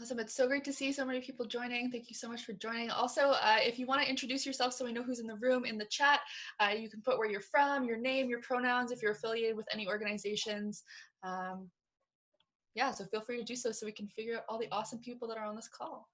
Awesome. It's so great to see so many people joining. Thank you so much for joining. Also, uh, if you want to introduce yourself so we know who's in the room in the chat, uh, you can put where you're from, your name, your pronouns, if you're affiliated with any organizations. Um, yeah, so feel free to do so so we can figure out all the awesome people that are on this call.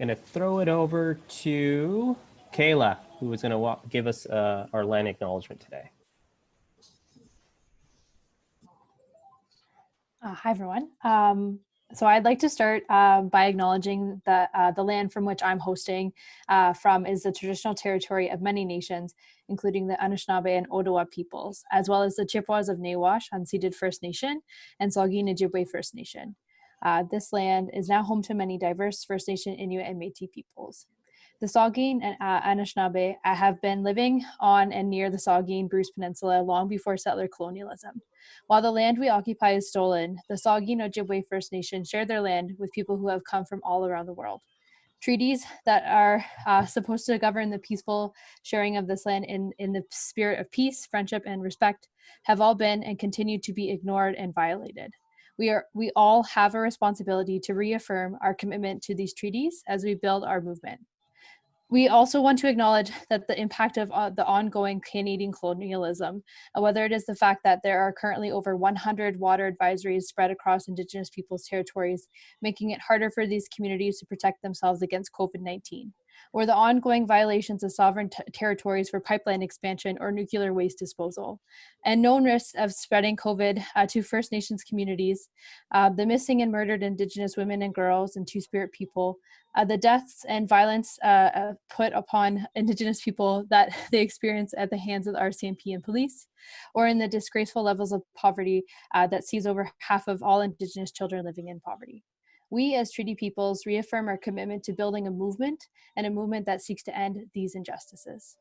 Gonna throw it over to Kayla, who is gonna give us uh, our land acknowledgement today. Uh, hi, everyone. Um, so I'd like to start uh, by acknowledging that uh, the land from which I'm hosting uh, from is the traditional territory of many nations, including the Anishinaabe and Ottawa peoples, as well as the Chippewas of Nawash, unceded First Nation, and Saugeen Ojibwe First Nation. Uh, this land is now home to many diverse First Nation, Inuit, and Métis peoples. The Saugeen and uh, Anishinaabe uh, have been living on and near the Saugeen Bruce Peninsula long before settler colonialism. While the land we occupy is stolen, the Saugeen Ojibwe First Nation share their land with people who have come from all around the world. Treaties that are uh, supposed to govern the peaceful sharing of this land in, in the spirit of peace, friendship, and respect have all been and continue to be ignored and violated. We, are, we all have a responsibility to reaffirm our commitment to these treaties as we build our movement. We also want to acknowledge that the impact of uh, the ongoing Canadian colonialism, uh, whether it is the fact that there are currently over 100 water advisories spread across Indigenous peoples' territories, making it harder for these communities to protect themselves against COVID-19 or the ongoing violations of sovereign territories for pipeline expansion or nuclear waste disposal, and known risks of spreading COVID uh, to First Nations communities, uh, the missing and murdered Indigenous women and girls and Two-Spirit people, uh, the deaths and violence uh, uh, put upon Indigenous people that they experience at the hands of the RCMP and police, or in the disgraceful levels of poverty uh, that sees over half of all Indigenous children living in poverty. We as treaty peoples reaffirm our commitment to building a movement and a movement that seeks to end these injustices.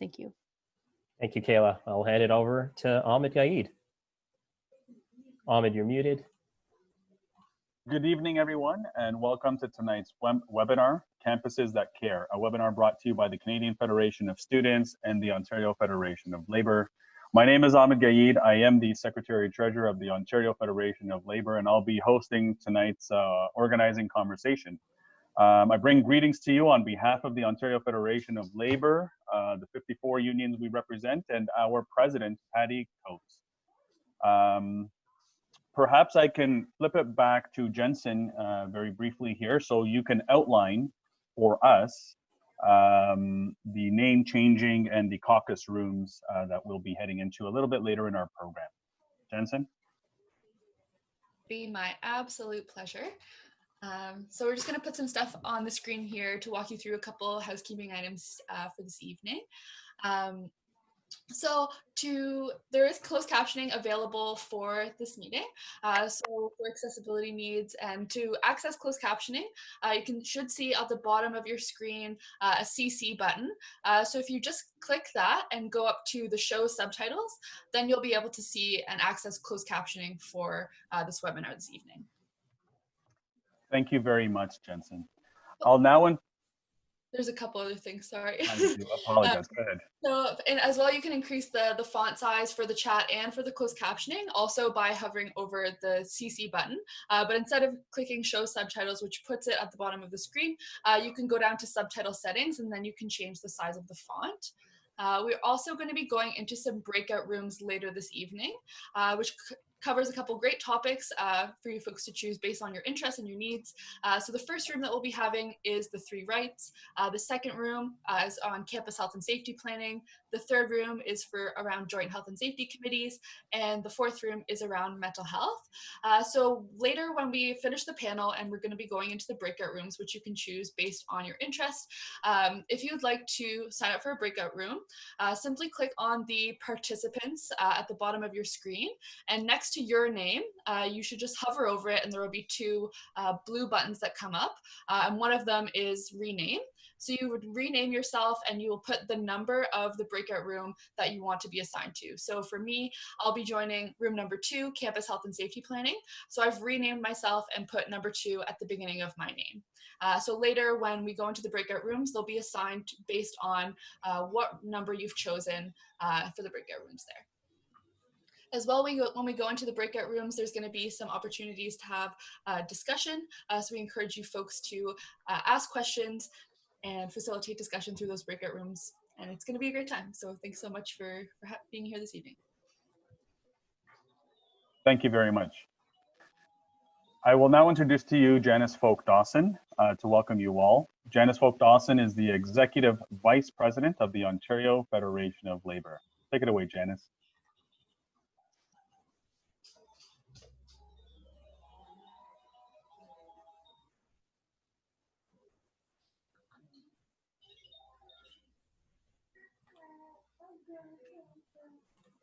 Thank you. Thank you, Kayla. I'll hand it over to Ahmed Gaied. Ahmed, you're muted. Good evening, everyone, and welcome to tonight's web webinar, Campuses That Care, a webinar brought to you by the Canadian Federation of Students and the Ontario Federation of Labor my name is Ahmed Gaied. I am the Secretary Treasurer of the Ontario Federation of Labor, and I'll be hosting tonight's uh, organizing conversation. Um, I bring greetings to you on behalf of the Ontario Federation of Labor, uh, the 54 unions we represent, and our president, Patty Coates. Um, perhaps I can flip it back to Jensen uh, very briefly here so you can outline for us um, the name changing and the caucus rooms uh, that we'll be heading into a little bit later in our program. Jensen? Be my absolute pleasure. Um, so we're just going to put some stuff on the screen here to walk you through a couple housekeeping items uh, for this evening. Um, So to there is closed captioning available for this meeting. Uh, so for accessibility needs and to access closed captioning, uh, you can should see at the bottom of your screen uh, a CC button. Uh, so if you just click that and go up to the show subtitles, then you'll be able to see and access closed captioning for uh, this webinar this evening. Thank you very much, Jensen. I'll now There's a couple other things, sorry. I apologize. Go ahead. So, and as well, you can increase the, the font size for the chat and for the closed captioning also by hovering over the CC button. Uh, but instead of clicking show subtitles, which puts it at the bottom of the screen, uh, you can go down to subtitle settings and then you can change the size of the font. Uh, we're also going to be going into some breakout rooms later this evening, uh, which covers a couple great topics uh, for you folks to choose based on your interests and your needs. Uh, so the first room that we'll be having is the three rights. Uh, the second room uh, is on campus health and safety planning. The third room is for around joint health and safety committees. And the fourth room is around mental health. Uh, so later when we finish the panel and we're gonna be going into the breakout rooms, which you can choose based on your interest. Um, if you'd like to sign up for a breakout room, uh, simply click on the participants at the bottom of your screen. And next next to your name, uh, you should just hover over it and there will be two uh, blue buttons that come up. Uh, and one of them is rename. So you would rename yourself and you will put the number of the breakout room that you want to be assigned to. So for me, I'll be joining room number two, campus health and safety planning. So I've renamed myself and put number two at the beginning of my name. Uh, so later when we go into the breakout rooms, they'll be assigned based on uh, what number you've chosen uh, for the breakout rooms there. As well, we go, when we go into the breakout rooms, there's going to be some opportunities to have uh, discussion. Uh, so we encourage you folks to uh, ask questions and facilitate discussion through those breakout rooms. And it's going to be a great time. So thanks so much for, for being here this evening. Thank you very much. I will now introduce to you Janice Folk Dawson uh, to welcome you all. Janice Folk Dawson is the Executive Vice President of the Ontario Federation of Labor. Take it away, Janice.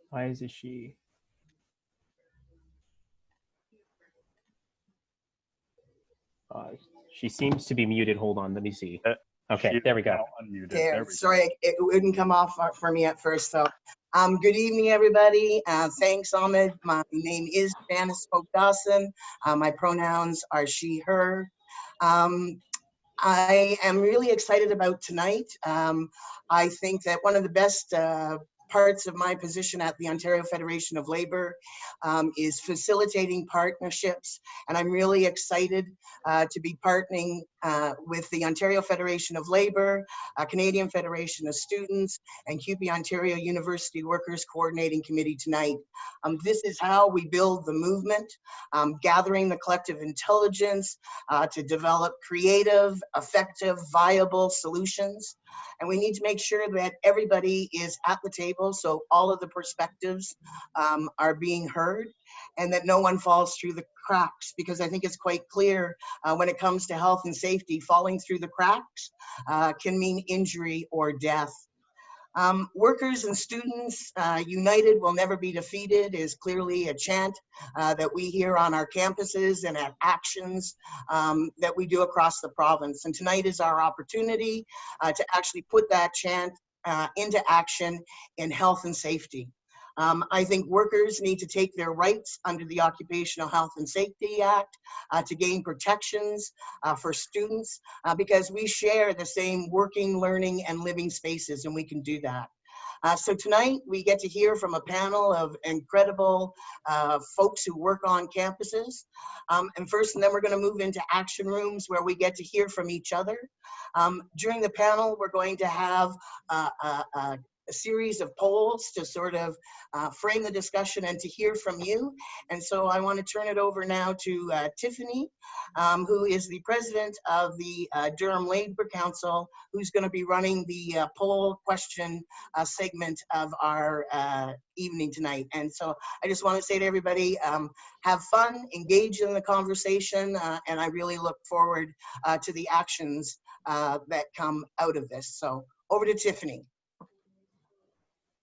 Why is it she? Uh, she seems to be muted. Hold on, let me see. Uh, Okay, She there we go. now unmuted. There, There we go. sorry, it wouldn't come off for me at first, so. Um, good evening, everybody. Uh, thanks, Ahmed. My name is Janice Folk Dawson. Uh, my pronouns are she, her. Um, I am really excited about tonight. Um, I think that one of the best uh, parts of my position at the Ontario Federation of Labor um, is facilitating partnerships. And I'm really excited uh, to be partnering uh, with the Ontario Federation of Labor, uh, Canadian Federation of Students, and CUPE Ontario University Workers Coordinating Committee tonight. Um, this is how we build the movement, um, gathering the collective intelligence uh, to develop creative, effective, viable solutions. And we need to make sure that everybody is at the table so all of the perspectives um, are being heard and that no one falls through the cracks because I think it's quite clear uh, when it comes to health and safety, falling through the cracks uh, can mean injury or death. Um, workers and students uh, united will never be defeated is clearly a chant uh, that we hear on our campuses and at actions um, that we do across the province. And tonight is our opportunity uh, to actually put that chant uh, into action in health and safety. Um, I think workers need to take their rights under the Occupational Health and Safety Act uh, to gain protections uh, for students uh, because we share the same working, learning, and living spaces, and we can do that. Uh, so tonight we get to hear from a panel of incredible uh, folks who work on campuses. Um, and first, and then we're going to move into action rooms where we get to hear from each other. Um, during the panel, we're going to have uh, a, series of polls to sort of uh, frame the discussion and to hear from you. And so I want to turn it over now to uh, Tiffany, um, who is the president of the uh, Durham Labor Council, who's going to be running the uh, poll question uh, segment of our uh, evening tonight. And so I just want to say to everybody, um, have fun, engage in the conversation, and I really look forward to the actions that come out of this. So over to Tiffany.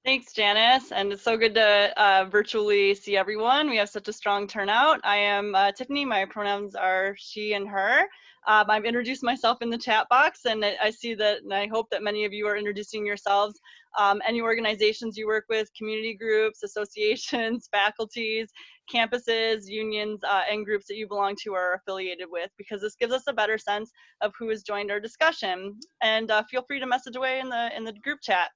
Thanks, Janice. And it's so good to uh, virtually see everyone. We have such a strong turnout. I am uh, Tiffany. My pronouns are she and her. Um, I've introduced myself in the chat box, and I see that, and I hope that many of you are introducing yourselves. Um, any organizations you work with, community groups, associations, faculties, campuses, unions, uh, and groups that you belong to or are affiliated with, because this gives us a better sense of who has joined our discussion. And uh, feel free to message away in the in the group chat.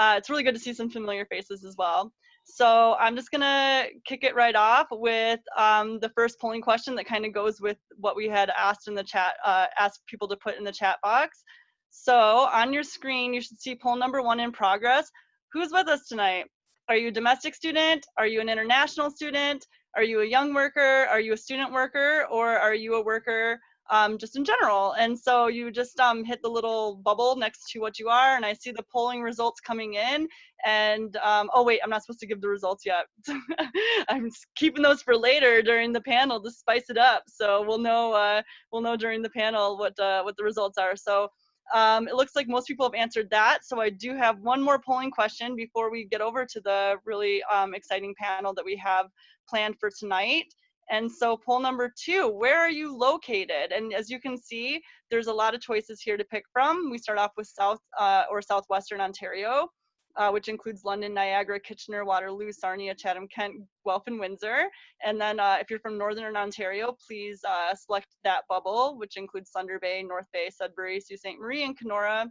Uh, it's really good to see some familiar faces as well. So I'm just gonna kick it right off with um, the first polling question that kind of goes with what we had asked in the chat, uh, asked people to put in the chat box. So on your screen, you should see poll number one in progress. Who's with us tonight? Are you a domestic student? Are you an international student? Are you a young worker? Are you a student worker? Or are you a worker um, just in general. And so you just um, hit the little bubble next to what you are, and I see the polling results coming in. And um, oh wait, I'm not supposed to give the results yet. I'm keeping those for later during the panel to spice it up. So we'll know uh, we'll know during the panel what uh, what the results are. So. Um, it looks like most people have answered that. So I do have one more polling question before we get over to the really um, exciting panel that we have planned for tonight. And so poll number two, where are you located? And as you can see, there's a lot of choices here to pick from. We start off with South uh, or Southwestern Ontario, uh, which includes London, Niagara, Kitchener, Waterloo, Sarnia, Chatham, Kent, Guelph, and Windsor. And then uh, if you're from Northern Ontario, please uh, select that bubble, which includes Thunder Bay, North Bay, Sudbury, Sault Ste. Marie, and Kenora.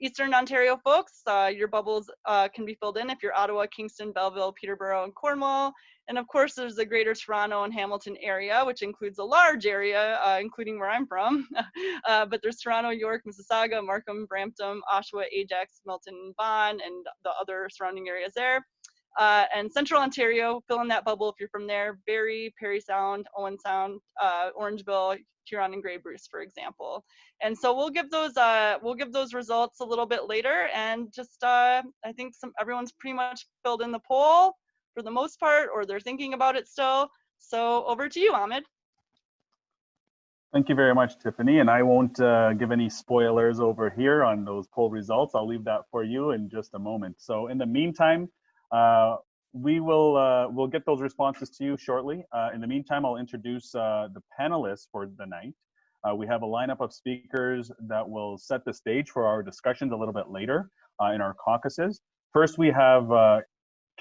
Eastern Ontario folks, uh, your bubbles uh, can be filled in if you're Ottawa, Kingston, Belleville, Peterborough, and Cornwall. And of course, there's the greater Toronto and Hamilton area, which includes a large area, uh, including where I'm from. uh, but there's Toronto, York, Mississauga, Markham, Brampton, Oshawa, Ajax, Milton, Vaughan, and the other surrounding areas there. Uh, and Central Ontario, fill in that bubble if you're from there. Barrie, Parry Sound, Owen Sound, uh, Orangeville, Huron, and Grey Bruce, for example. And so we'll give those uh, we'll give those results a little bit later. And just uh, I think some everyone's pretty much filled in the poll for the most part, or they're thinking about it still. So over to you, Ahmed. Thank you very much, Tiffany. And I won't uh, give any spoilers over here on those poll results. I'll leave that for you in just a moment. So in the meantime, uh, we will uh, we'll get those responses to you shortly. Uh, in the meantime, I'll introduce uh, the panelists for the night. Uh, we have a lineup of speakers that will set the stage for our discussions a little bit later in our caucuses. First, we have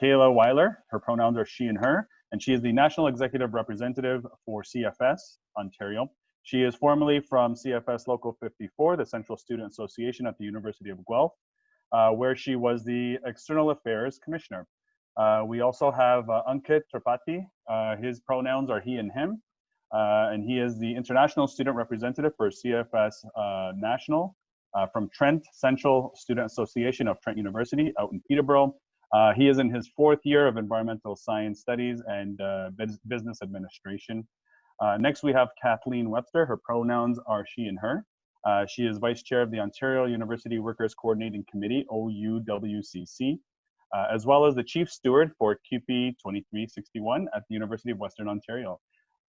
Kayla Weiler, her pronouns are she and her, and she is the National Executive Representative for CFS Ontario. She is formerly from CFS Local 54, the Central Student Association at the University of Guelph, uh, where she was the External Affairs Commissioner. Uh, we also have uh, Ankit Tripathi. Uh, his pronouns are he and him, uh, and he is the International Student Representative for CFS uh, National from Trent Central Student Association of Trent University out in Peterborough, uh, he is in his fourth year of environmental science studies and uh, business administration. Uh, next, we have Kathleen Webster. Her pronouns are she and her. Uh, she is vice chair of the Ontario University Workers Coordinating Committee, OUWCC, uh, as well as the chief steward for CUPE 2361 at the University of Western Ontario.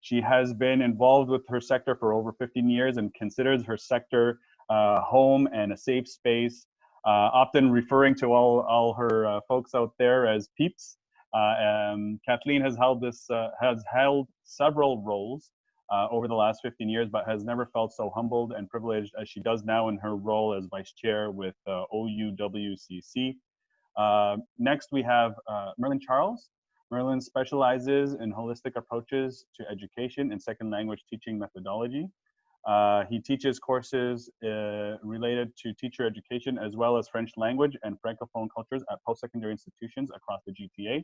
She has been involved with her sector for over 15 years and considers her sector uh, home and a safe space Uh, often referring to all, all her uh, folks out there as peeps. Uh, Kathleen has held this uh, has held several roles uh, over the last 15 years, but has never felt so humbled and privileged as she does now in her role as vice chair with OUWCC. next, we have Merlin Charles. Merlin specializes in holistic approaches to education and second language teaching methodology. Uh, he teaches courses uh, related to teacher education as well as French language and Francophone cultures at post-secondary institutions across the GTA.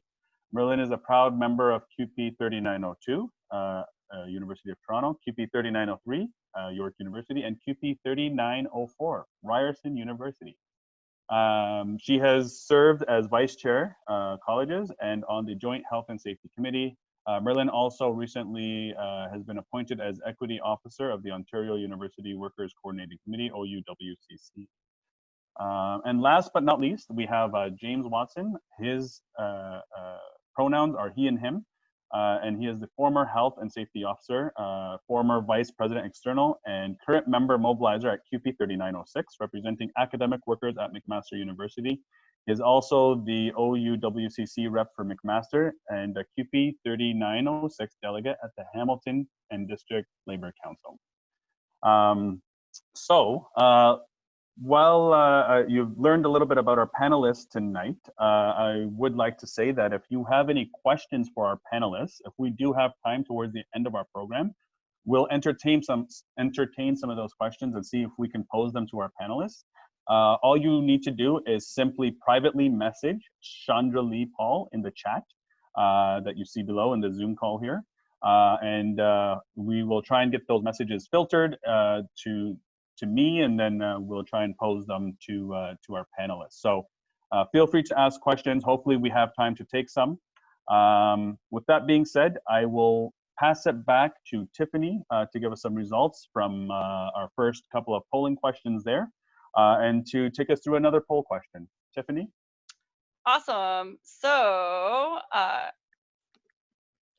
Merlin is a proud member of CUPE 3902, uh, uh, University of Toronto, CUPE 3903, uh, York University, and CUPE 3904, Ryerson University. Um, she has served as vice chair colleges and on the Joint Health and Safety Committee, uh, Merlin also recently uh, has been appointed as Equity Officer of the Ontario University Workers Coordinating Committee, OUWCC. Uh, and last but not least, we have uh, James Watson. His uh, uh, pronouns are he and him, and he is the former Health and Safety Officer, former Vice President External, and current member mobilizer at CUPE 3906, representing academic workers at McMaster University is also the OUWCC rep for McMaster and a CUPE 3906 delegate at the Hamilton and District Labor Council. Um, so, uh, while uh, uh, you've learned a little bit about our panelists tonight, uh, I would like to say that if you have any questions for our panelists, if we do have time towards the end of our program, we'll entertain some entertain some of those questions and see if we can pose them to our panelists. Uh, all you need to do is simply privately message Chandra Lee Paul in the chat uh, that you see below in the Zoom call here. Uh, and uh, we will try and get those messages filtered uh, to to me, and then uh, we'll try and pose them to to our panelists. So feel free to ask questions. Hopefully, we have time to take some. Um, with that being said, I will pass it back to Tiffany to give us some results from our first couple of polling questions there and to take us through another poll question. Tiffany? Awesome. So uh,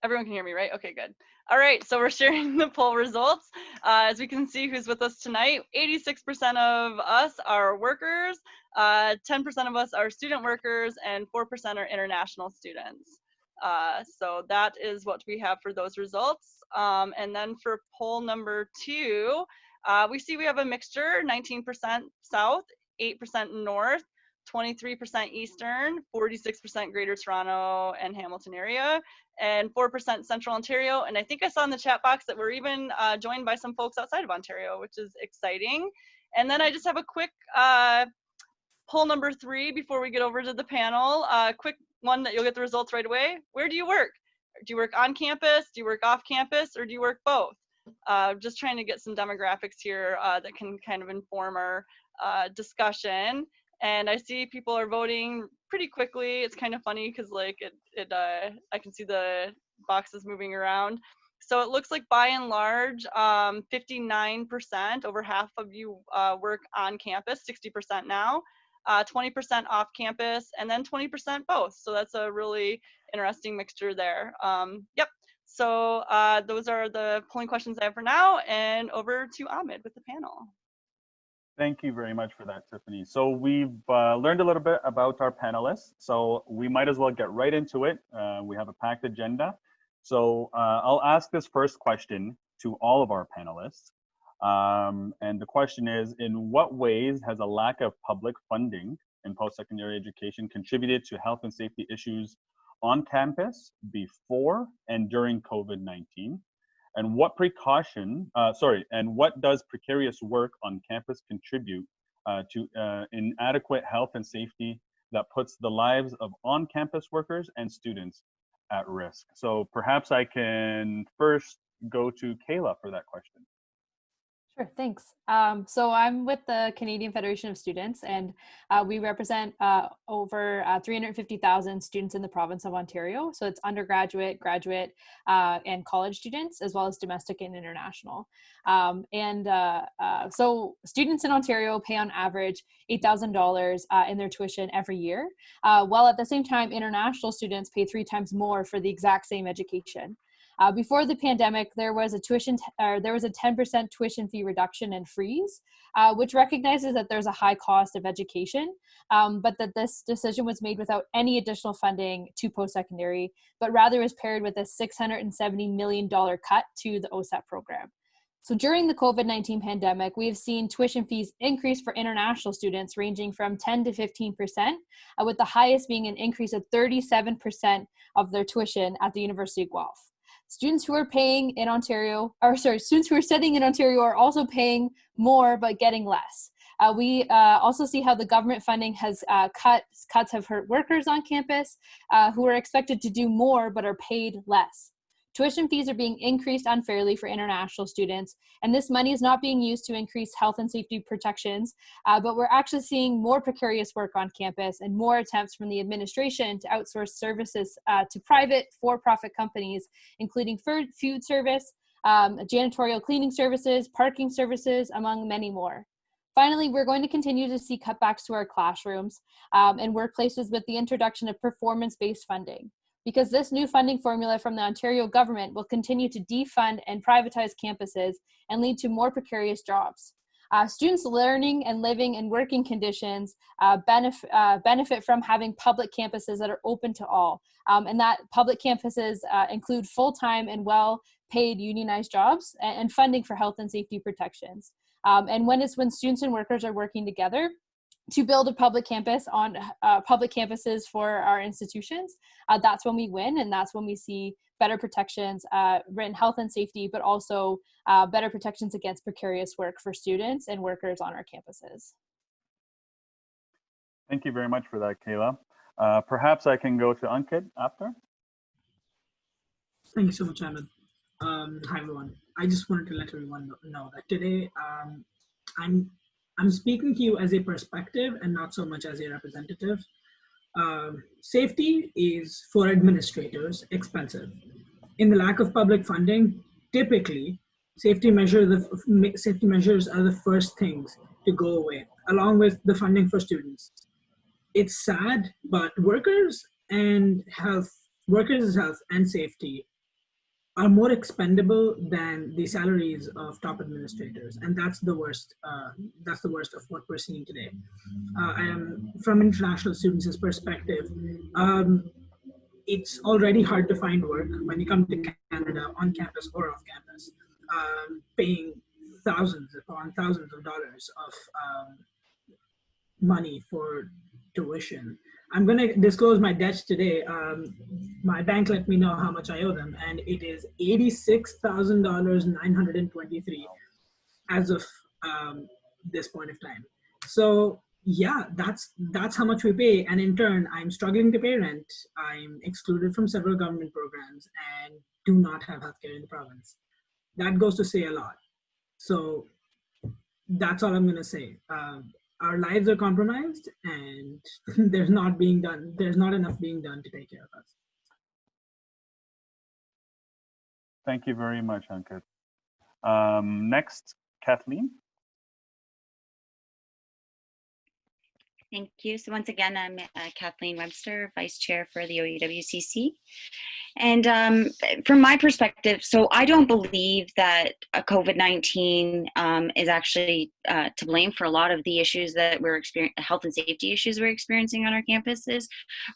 everyone can hear me, right? Okay, good. All right, so we're sharing the poll results. Uh, as we can see who's with us tonight, 86% of us are workers, 10% uh, of us are student workers, and 4% are international students. Uh, so that is what we have for those results. Um, and then for poll number two, uh, we see we have a mixture, 19% south, 8% north, 23% eastern, 46% greater Toronto and Hamilton area, and 4% central Ontario. And I think I saw in the chat box that we're even uh, joined by some folks outside of Ontario, which is exciting. And then I just have a quick uh, poll number three before we get over to the panel. Uh, quick one that you'll get the results right away. Where do you work? Do you work on campus? Do you work off campus? Or do you work both? Uh, just trying to get some demographics here uh, that can kind of inform our uh, discussion. And I see people are voting pretty quickly. It's kind of funny because like it, it uh, I can see the boxes moving around. So it looks like by and large, 59%, um, over half of you uh, work on campus, 60% now, 20% uh, off campus, and then 20% both. So that's a really interesting mixture there. Um, yep, so uh, those are the polling questions I have for now, and over to Ahmed with the panel. Thank you very much for that, Tiffany. So we've uh, learned a little bit about our panelists, so we might as well get right into it. Uh, we have a packed agenda. So uh, I'll ask this first question to all of our panelists. Um, and the question is, in what ways has a lack of public funding in post-secondary education contributed to health and safety issues on campus before and during COVID-19? And what precaution, uh, sorry, and what does precarious work on campus contribute uh, to uh, inadequate health and safety that puts the lives of on-campus workers and students at risk? So perhaps I can first go to Kayla for that question. Sure, thanks. Um, so I'm with the Canadian Federation of Students and uh, we represent uh, over uh, 350,000 students in the province of Ontario. So it's undergraduate, graduate, uh, and college students, as well as domestic and international. Um, and uh, uh, so students in Ontario pay on average $8,000 in their tuition every year, while at the same time, international students pay three times more for the exact same education. Uh, before the pandemic, there was a tuition or there was a 10% tuition fee reduction and freeze, uh, which recognizes that there's a high cost of education, um, but that this decision was made without any additional funding to post-secondary, but rather was paired with a $670 million cut to the OSAP program. So during the COVID-19 pandemic, we've seen tuition fees increase for international students ranging from 10 to 15%, uh, with the highest being an increase of 37% of their tuition at the University of Guelph students who are paying in Ontario, or sorry, students who are studying in Ontario are also paying more but getting less. Uh, we uh, also see how the government funding has uh, cut, cuts have hurt workers on campus uh, who are expected to do more but are paid less. Tuition fees are being increased unfairly for international students, and this money is not being used to increase health and safety protections, uh, but we're actually seeing more precarious work on campus and more attempts from the administration to outsource services uh, to private for-profit companies, including food service, um, janitorial cleaning services, parking services, among many more. Finally, we're going to continue to see cutbacks to our classrooms um, and workplaces with the introduction of performance-based funding because this new funding formula from the Ontario government will continue to defund and privatize campuses and lead to more precarious jobs. Uh, students' learning and living and working conditions uh, benef- uh, benefit from having public campuses that are open to all. Um, and that public campuses uh, include full time and well paid unionized jobs and, and, funding for health and safety protections. Um, and when it's when students and workers are working together, to build a public campus on uh, public campuses for our institutions, uh, that's when we win and that's when we see better protections, uh, written health and safety, but also uh, better protections against precarious work for students and workers on our campuses. Thank you very much for that, Kayla. Uh, perhaps I can go to Ankit after. Thank you so much, Ahmed. Um, hi, everyone. I just wanted to let everyone know that today um, I'm I'm speaking to you as a perspective and not so much as a representative. Um, safety is for administrators expensive. In the lack of public funding, typically safety measure the safety measures are the first things to go away, along with the funding for students. It's sad, but workers and health, workers' health and safety are more expendable than the salaries of top administrators and that's the worst uh, that's the worst of what we're seeing today. Uh, and from international students' perspective um, it's already hard to find work when you come to canada on campus or off campus um, paying thousands upon thousands of dollars of um, money for tuition I'm going to disclose my debts today. Um, my bank let me know how much I owe them, and it is $86,923 as of um, this point of time. So yeah, that's that's how much we pay. And in turn, I'm struggling to pay rent. I'm excluded from several government programs and do not have healthcare in the province. That goes to say a lot. So that's all I'm going to say. Um, our lives are compromised and there's not being done there's not enough being done to take care of us. Thank you very much ankit. Um, next kathleen Thank you. So once again, I'm uh, Kathleen Webster, Vice Chair for the OUWCC. And um, from my perspective, so I don't believe that COVID-19 um, is actually uh, to blame for a lot of the issues that we're experiencing, health and safety issues we're experiencing on our campuses,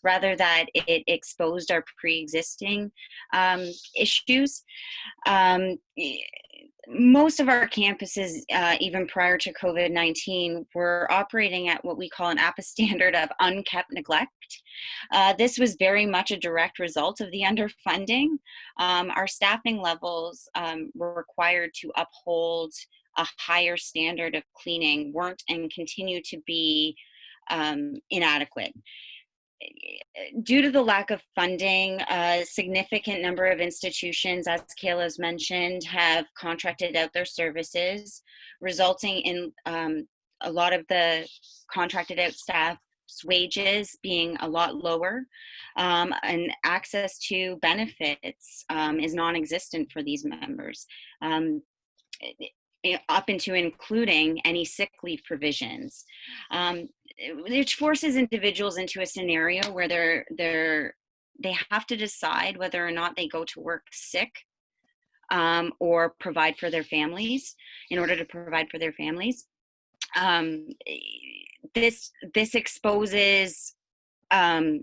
rather that it exposed our pre-existing um, issues. Most of our campuses, uh, even prior to COVID 19, were operating at what we call an APPA standard of unkept neglect. Uh, this was very much a direct result of the underfunding. Um, our staffing levels um, were required to uphold a higher standard of cleaning, weren't and continue to be um, inadequate due to the lack of funding, a significant number of institutions, as Kayla's mentioned, have contracted out their services, resulting in um, a lot of the contracted out staff's wages being a lot lower um, and access to benefits um, is non-existent for these members um, up into including any sick leave provisions. Which forces individuals into a scenario where they're they're they have to decide whether or not they go to work sick um, or provide for their families in order to provide for their families. Um, this this exposes um,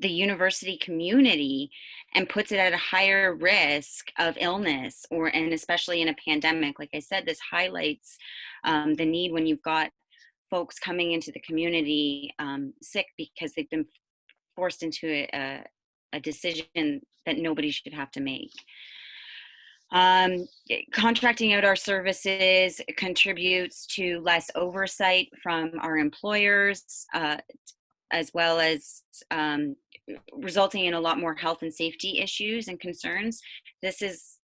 the university community and puts it at a higher risk of illness or and especially in a pandemic like i said this highlights um, the need when you've got folks coming into the community um, sick because they've been forced into a, a, decision that nobody should have to make. Um, contracting out our services contributes to less oversight from our employers, uh, as well as um, resulting in a lot more health and safety issues and concerns. This is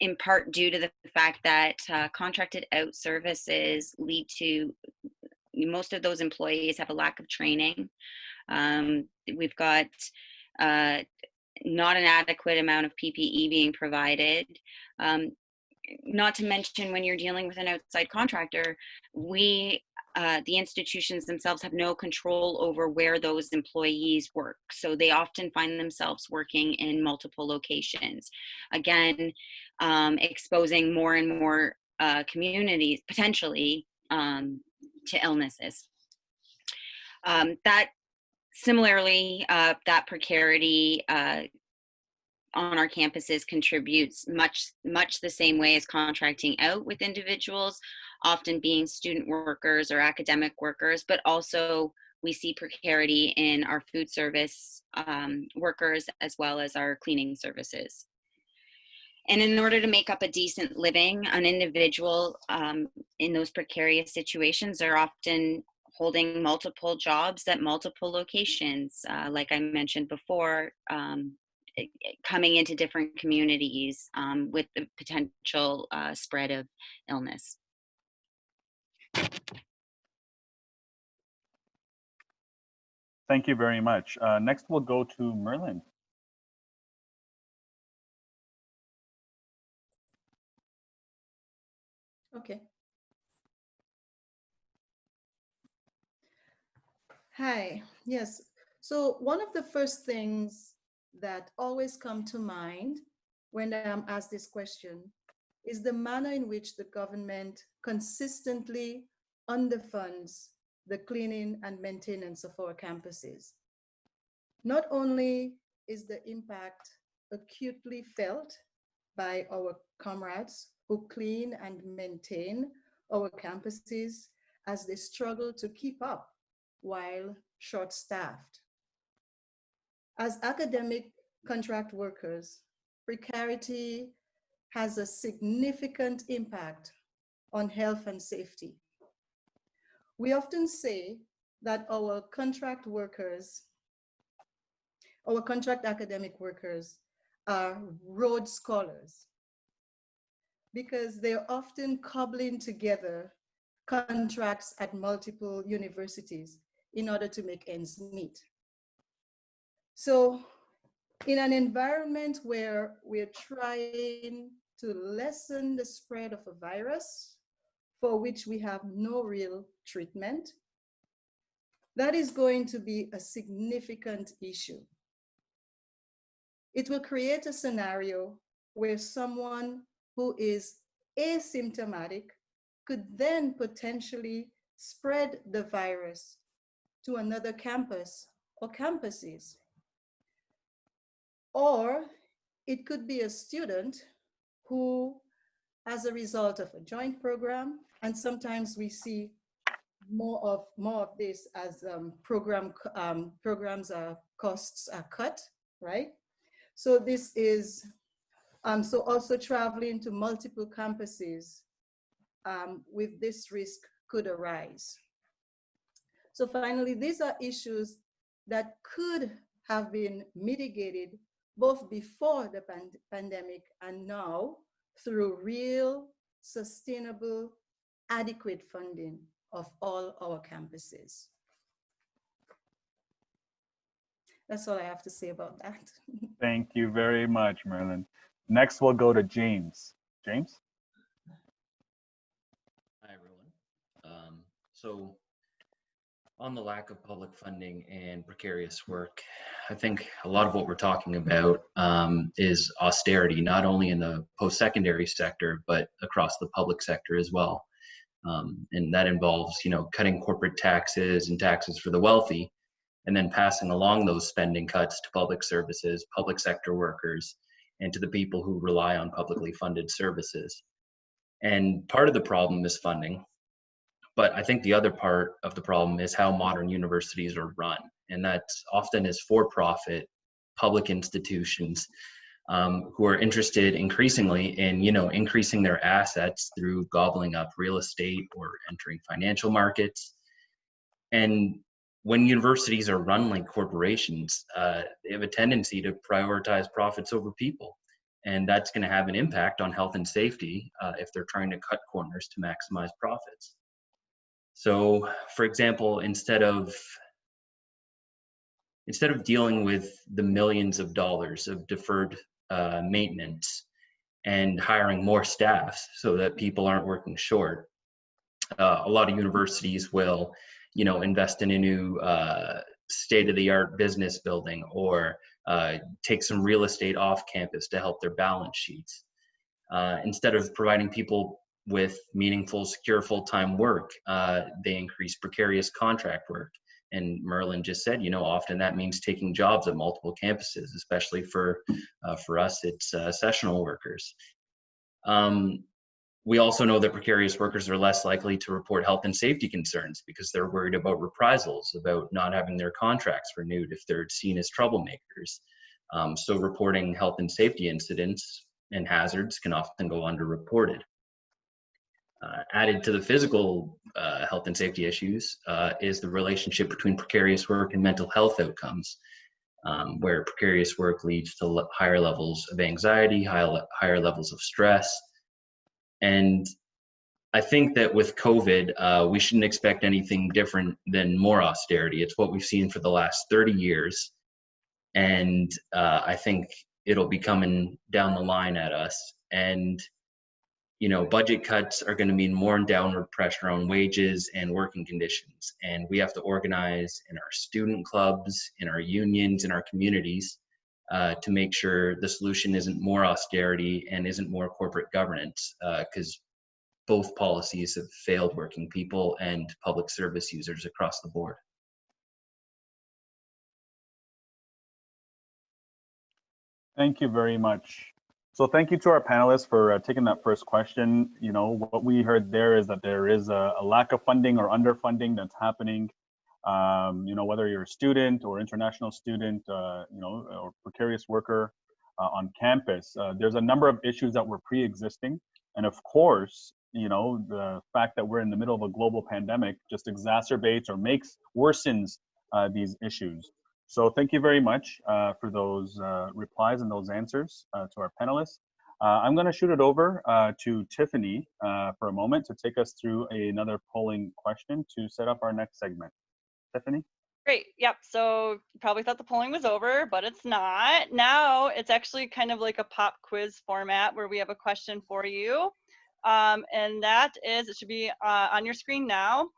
in part due to the fact that uh, contracted out services lead to most of those employees have a lack of training. Um, we've got uh, not an adequate amount of PPE being provided. Um, not to mention when you're dealing with an outside contractor, we, uh, the institutions themselves have no control over where those employees work. So they often find themselves working in multiple locations. Again, um, exposing more and more uh, communities, potentially um, to illnesses. Um, that similarly, uh, that precarity uh, on our campuses contributes much much the same way as contracting out with individuals, often being student workers or academic workers, but also we see precarity in our food service um, workers as well as our cleaning services. And in order to make up a decent living, an individual um, in those precarious situations are often holding multiple jobs at multiple locations, uh, like I mentioned before, um, coming into different communities um, with the potential uh, spread of illness. Thank you very much. Uh, next, we'll go to Merlin. Okay. Hi, yes. So one of the first things that always come to mind when I'm asked this question is the manner in which the government consistently underfunds the cleaning and maintenance of our campuses. Not only is the impact acutely felt by our comrades who clean and maintain our campuses as they struggle to keep up while short-staffed. As academic contract workers, precarity has a significant impact on health and safety. We often say that our contract workers, our contract academic workers are Rhodes scholars because they're often cobbling together contracts at multiple universities in order to make ends meet. So in an environment where we're trying to lessen the spread of a virus for which we have no real treatment, that is going to be a significant issue. It will create a scenario where someone who is asymptomatic could then potentially spread the virus to another campus or campuses. Or it could be a student who, as a result of a joint program, and sometimes we see more of more of this as um, program um, programs are costs are cut, right? So this is um, so also traveling to multiple campuses um, with this risk could arise. So finally, these are issues that could have been mitigated both before the pand pandemic and now through real, sustainable, adequate funding of all our campuses. That's all I have to say about that. Thank you very much, Merlin. Next, we'll go to James. James? Hi, everyone. Um, so on the lack of public funding and precarious work, I think a lot of what we're talking about um, is austerity, not only in the post-secondary sector, but across the public sector as well. Um, and that involves, you know, cutting corporate taxes and taxes for the wealthy, and then passing along those spending cuts to public services, public sector workers, and to the people who rely on publicly funded services. And part of the problem is funding, but I think the other part of the problem is how modern universities are run. And that's often as for-profit public institutions um, who are interested increasingly in, you know, increasing their assets through gobbling up real estate or entering financial markets. And when universities are run like corporations, uh, they have a tendency to prioritize profits over people. And that's going to have an impact on health and safety uh, if they're trying to cut corners to maximize profits. So for example, instead of instead of dealing with the millions of dollars of deferred uh, maintenance and hiring more staff so that people aren't working short, uh, a lot of universities will, you know, invest in a new uh, state-of-the-art business building or uh, take some real estate off campus to help their balance sheets. Uh, instead of providing people with meaningful, secure full-time work. Uh, they increase precarious contract work. And Merlin just said, you know, often that means taking jobs at multiple campuses, especially for uh, for us, it's uh, sessional workers. Um, we also know that precarious workers are less likely to report health and safety concerns because they're worried about reprisals, about not having their contracts renewed if they're seen as troublemakers. Um, so reporting health and safety incidents and hazards can often go underreported. Uh, added to the physical uh, health and safety issues uh, is the relationship between precarious work and mental health outcomes, um, where precarious work leads to higher levels of anxiety, high higher levels of stress. And I think that with COVID, uh, we shouldn't expect anything different than more austerity. It's what we've seen for the last 30 years. And uh, I think it'll be coming down the line at us. And you know, budget cuts are going to mean more downward pressure on wages and working conditions. And we have to organize in our student clubs, in our unions, in our communities uh, to make sure the solution isn't more austerity and isn't more corporate governance, because uh, both policies have failed working people and public service users across the board. Thank you very much. So thank you to our panelists for uh, taking that first question. You know, what we heard there is that there is a, a lack of funding or underfunding that's happening. Um, you know, whether you're a student or international student, uh, you know, or precarious worker uh, on campus, uh, there's a number of issues that were pre-existing. And of course, you know, the fact that we're in the middle of a global pandemic just exacerbates or makes, worsens uh, these issues. So thank you very much uh, for those uh, replies and those answers to our panelists. I'm going to shoot it over to Tiffany for a moment to take us through a, another polling question to set up our next segment. Tiffany? Great. Yep. So probably thought the polling was over, but it's not. Now it's actually kind of like a pop quiz format where we have a question for you. Um, and that is, it should be on your screen now.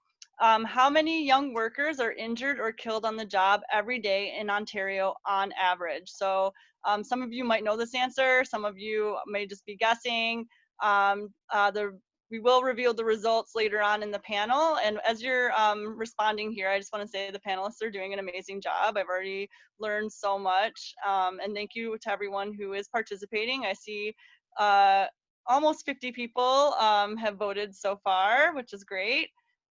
Um, how many young workers are injured or killed on the job every day in Ontario on average? So um, some of you might know this answer, some of you may just be guessing. Um, uh, the, we will reveal the results later on in the panel. And as you're um, responding here, I just wanna say the panelists are doing an amazing job. I've already learned so much. Um, and thank you to everyone who is participating. I see uh, almost 50 people um, have voted so far, which is great.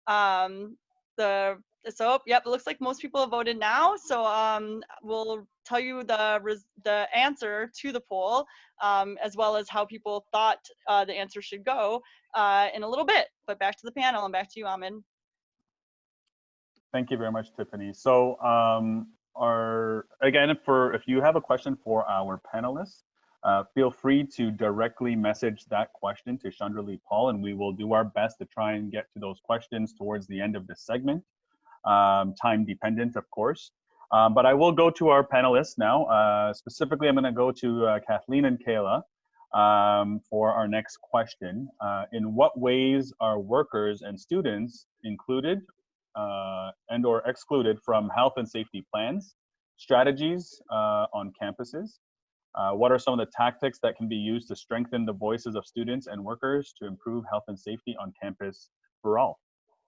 Um, the so yep, it looks like most people have voted now. So um, we'll tell you the the answer to the poll, um, as well as how people thought uh, the answer should go uh, in a little bit. But back to the panel and back to you, Ahmed. Thank you very much, Tiffany. So um, our again, for if you have a question for our panelists, uh, feel free to directly message that question to Chandra Lee Paul, and we will do our best to try and get to those questions towards the end of this segment, um, time dependent, of course. Um, but I will go to our panelists now. Uh, specifically, I'm going to go to uh, Kathleen and Kayla um, for our next question. Uh, in what ways are workers and students included uh, and or excluded from health and safety plans, strategies uh, on campuses, uh, what are some of the tactics that can be used to strengthen the voices of students and workers to improve health and safety on campus for all?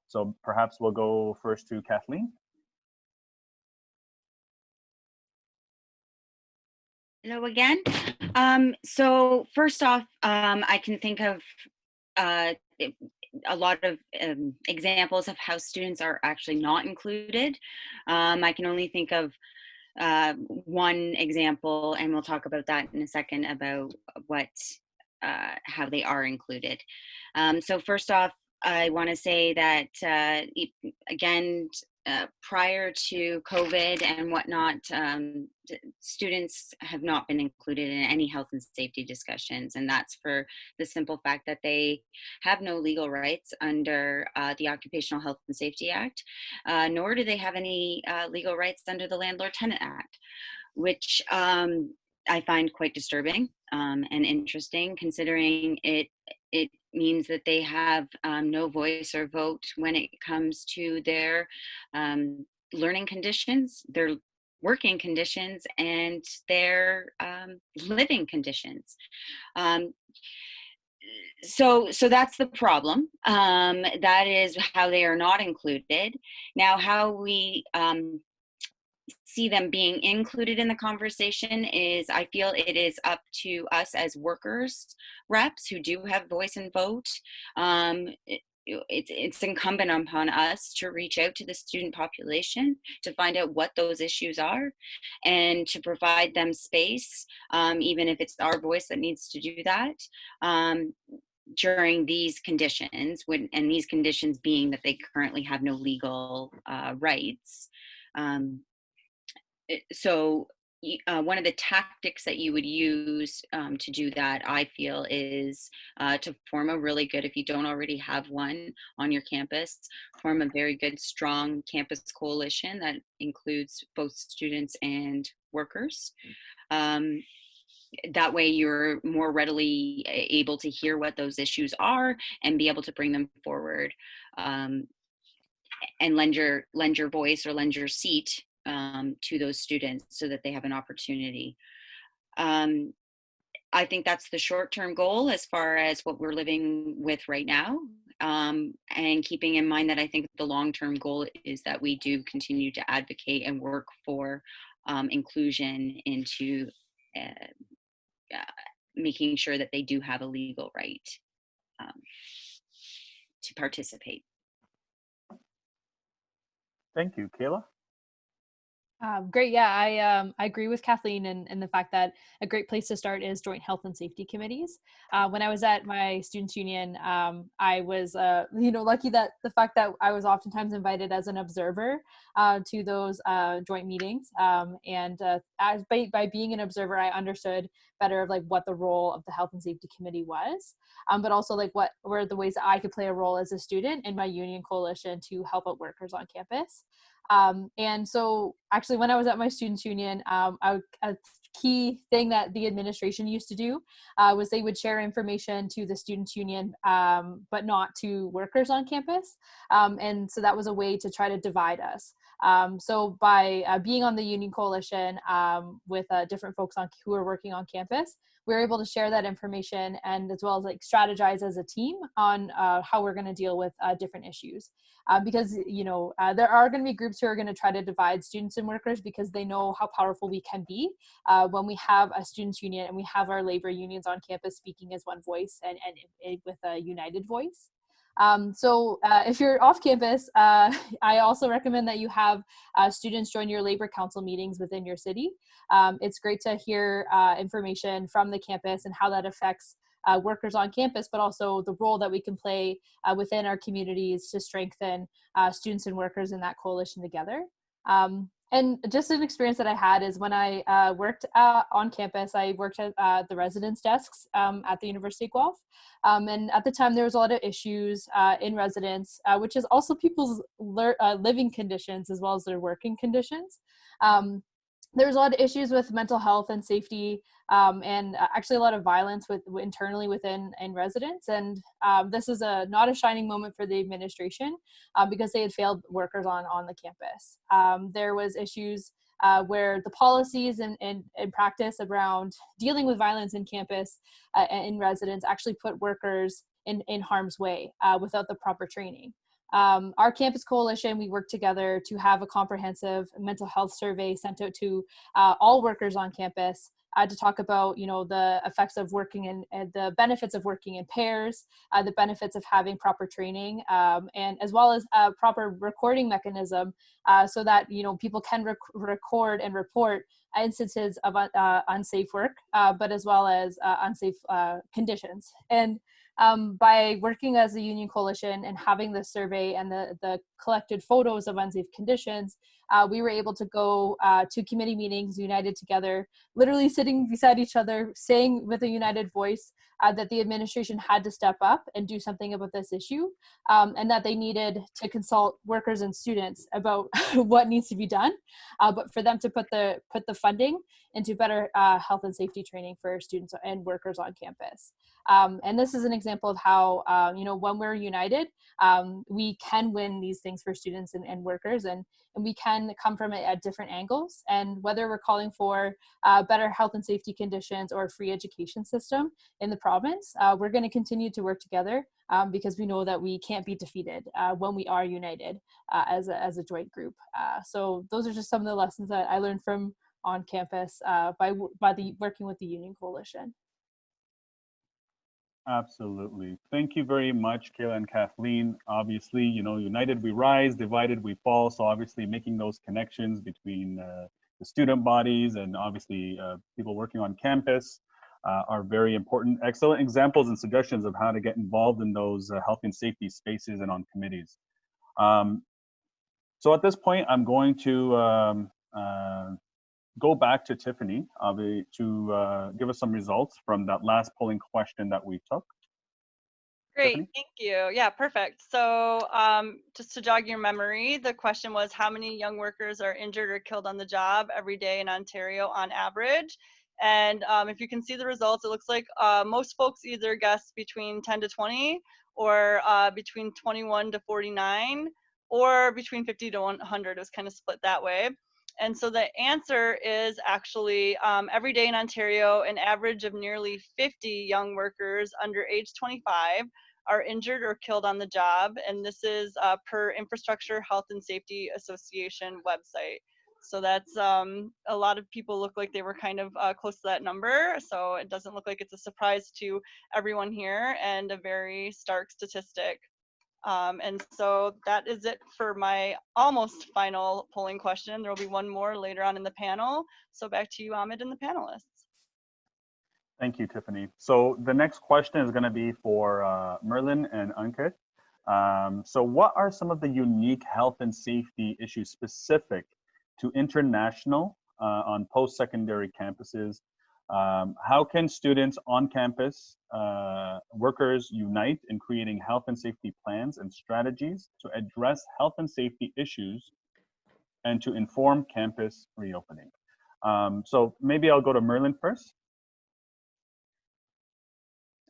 So perhaps we'll go first to Kathleen. Hello again. Um, so first off, um, I can think of uh, a lot of um, examples of how students are actually not included. Um, I can only think of uh, one example, and we'll talk about that in a second about what, uh, how they are included. Um, so first off, I want to say that, uh, again, uh, prior to COVID and whatnot, um, students have not been included in any health and safety discussions. And that's for the simple fact that they have no legal rights under uh, the Occupational Health and Safety Act, uh, nor do they have any uh, legal rights under the Landlord Tenant Act, which um, I find quite disturbing um, and interesting considering it it means that they have um, no voice or vote when it comes to their um, learning conditions, their working conditions, and their um, living conditions. Um, so so that's the problem um, that is how they are not included now how we um, see them being included in the conversation is I feel it is up to us as workers reps who do have voice and vote. Um, it, it's, it's incumbent upon us to reach out to the student population to find out what those issues are and to provide them space, um, even if it's our voice that needs to do that. Um, during these conditions when and these conditions being that they currently have no legal uh, rights um, so uh, one of the tactics that you would use um, to do that, I feel, is uh, to form a really good, if you don't already have one on your campus, form a very good, strong campus coalition that includes both students and workers. Um, that way you're more readily able to hear what those issues are and be able to bring them forward um, and lend your lend your voice or lend your seat um, to those students so that they have an opportunity. Um, I think that's the short-term goal as far as what we're living with right now. Um, and keeping in mind that I think the long-term goal is that we do continue to advocate and work for um, inclusion into uh, uh, making sure that they do have a legal right um, to participate. Thank you, Kayla. Um, great. Yeah, I um, I agree with Kathleen and, and the fact that a great place to start is joint health and safety committees. Uh, when I was at my students union, um, I was uh, you know lucky that the fact that I was oftentimes invited as an observer uh, to those uh, joint meetings, um, and uh, as by, by being an observer, I understood better of like what the role of the health and safety committee was, um, but also like what were the ways that I could play a role as a student in my union coalition to help out workers on campus. Um, and so actually when I was at my students union, um, I, a key thing that the administration used to do uh, was they would share information to the students union, um, but not to workers on campus. Um, and so that was a way to try to divide us. Um, so by uh, being on the union coalition um, with uh, different folks on who are working on campus, we are able to share that information and as well as like strategize as a team on uh, how we're going to deal with uh, different issues. Uh, because you know uh, there are going to be groups who are going to try to divide students and workers because they know how powerful we can be when we have a students union and we have our labor unions on campus speaking as one voice and, and with a united voice um, so uh, if you're off campus, uh, I also recommend that you have uh, students join your labor council meetings within your city. Um, it's great to hear uh, information from the campus and how that affects uh, workers on campus, but also the role that we can play uh, within our communities to strengthen students and workers in that coalition together. Um, and just an experience that I had is when I uh, worked uh, on campus, I worked at uh, the residence desks um, at the University of Guelph. Um, and at the time, there was a lot of issues uh, in residence, uh, which is also people's uh, living conditions as well as their working conditions. Um, there's a lot of issues with mental health and safety um, and uh, actually a lot of violence with internally within in residents and um, this is a not a shining moment for the administration um, because they had failed workers on on the campus. Um, there was issues uh, where the policies and, and, and, practice around dealing with violence in campus uh, in residents actually put workers in, in harm's way uh, without the proper training um, our campus coalition, we work together to have a comprehensive mental health survey sent out to uh, all workers on campus uh, to talk about, you know, the effects of working in, and the benefits of working in pairs, uh, the benefits of having proper training, um, and as well as a proper recording mechanism uh, so that, you know, people can rec record and report instances of uh, unsafe work, but as well as unsafe conditions. And um, by working as a union coalition and having the survey and the, the collected photos of unsafe conditions, uh, we were able to go uh, to committee meetings united together, literally sitting beside each other, saying with a united voice uh, that the administration had to step up and do something about this issue, um, and that they needed to consult workers and students about what needs to be done, uh, but for them to put the put the funding into better uh, health and safety training for students and workers on campus. Um, and this is an example of how, uh, you know, when we're united, um, we can win these things for students and, and workers and, and we can come from it at different angles. And whether we're calling for uh, better health and safety conditions or a free education system in the province, uh, we're going to continue to work together um, because we know that we can't be defeated uh, when we are united uh, as, a, as a joint group. Uh, so those are just some of the lessons that I learned from on campus uh, by, by the working with the Union Coalition. Absolutely. Thank you very much, Kayla and Kathleen. Obviously, you know, united we rise, divided we fall. So obviously making those connections between uh, the student bodies and obviously uh, people working on campus uh, are very important. Excellent examples and suggestions of how to get involved in those uh, health and safety spaces and on committees. Um, so at this point, I'm going to um, uh, go back to Tiffany to uh, give us some results from that last polling question that we took. Great, Tiffany? thank you. Yeah, perfect. So um, just to jog your memory, the question was how many young workers are injured or killed on the job every day in Ontario on average? And um, if you can see the results, it looks like uh, most folks either guess between 10 to 20 or uh, between 21 to 49 or between 50 to 100 It was kind of split that way. And so the answer is actually um, every day in Ontario, an average of nearly 50 young workers under age 25 are injured or killed on the job. And this is uh, per Infrastructure Health and Safety Association website. So that's um, a lot of people look like they were kind of uh, close to that number. So it doesn't look like it's a surprise to everyone here and a very stark statistic. Um, and so that is it for my almost final polling question. There will be one more later on in the panel. So back to you, Ahmed, and the panelists. Thank you, Tiffany. So the next question is going to be for uh, Merlin and Ankit. Um, so what are some of the unique health and safety issues specific to international uh, on post-secondary campuses um, how can students on campus, uh, workers unite in creating health and safety plans and strategies to address health and safety issues and to inform campus reopening? Um, so maybe I'll go to Merlin first.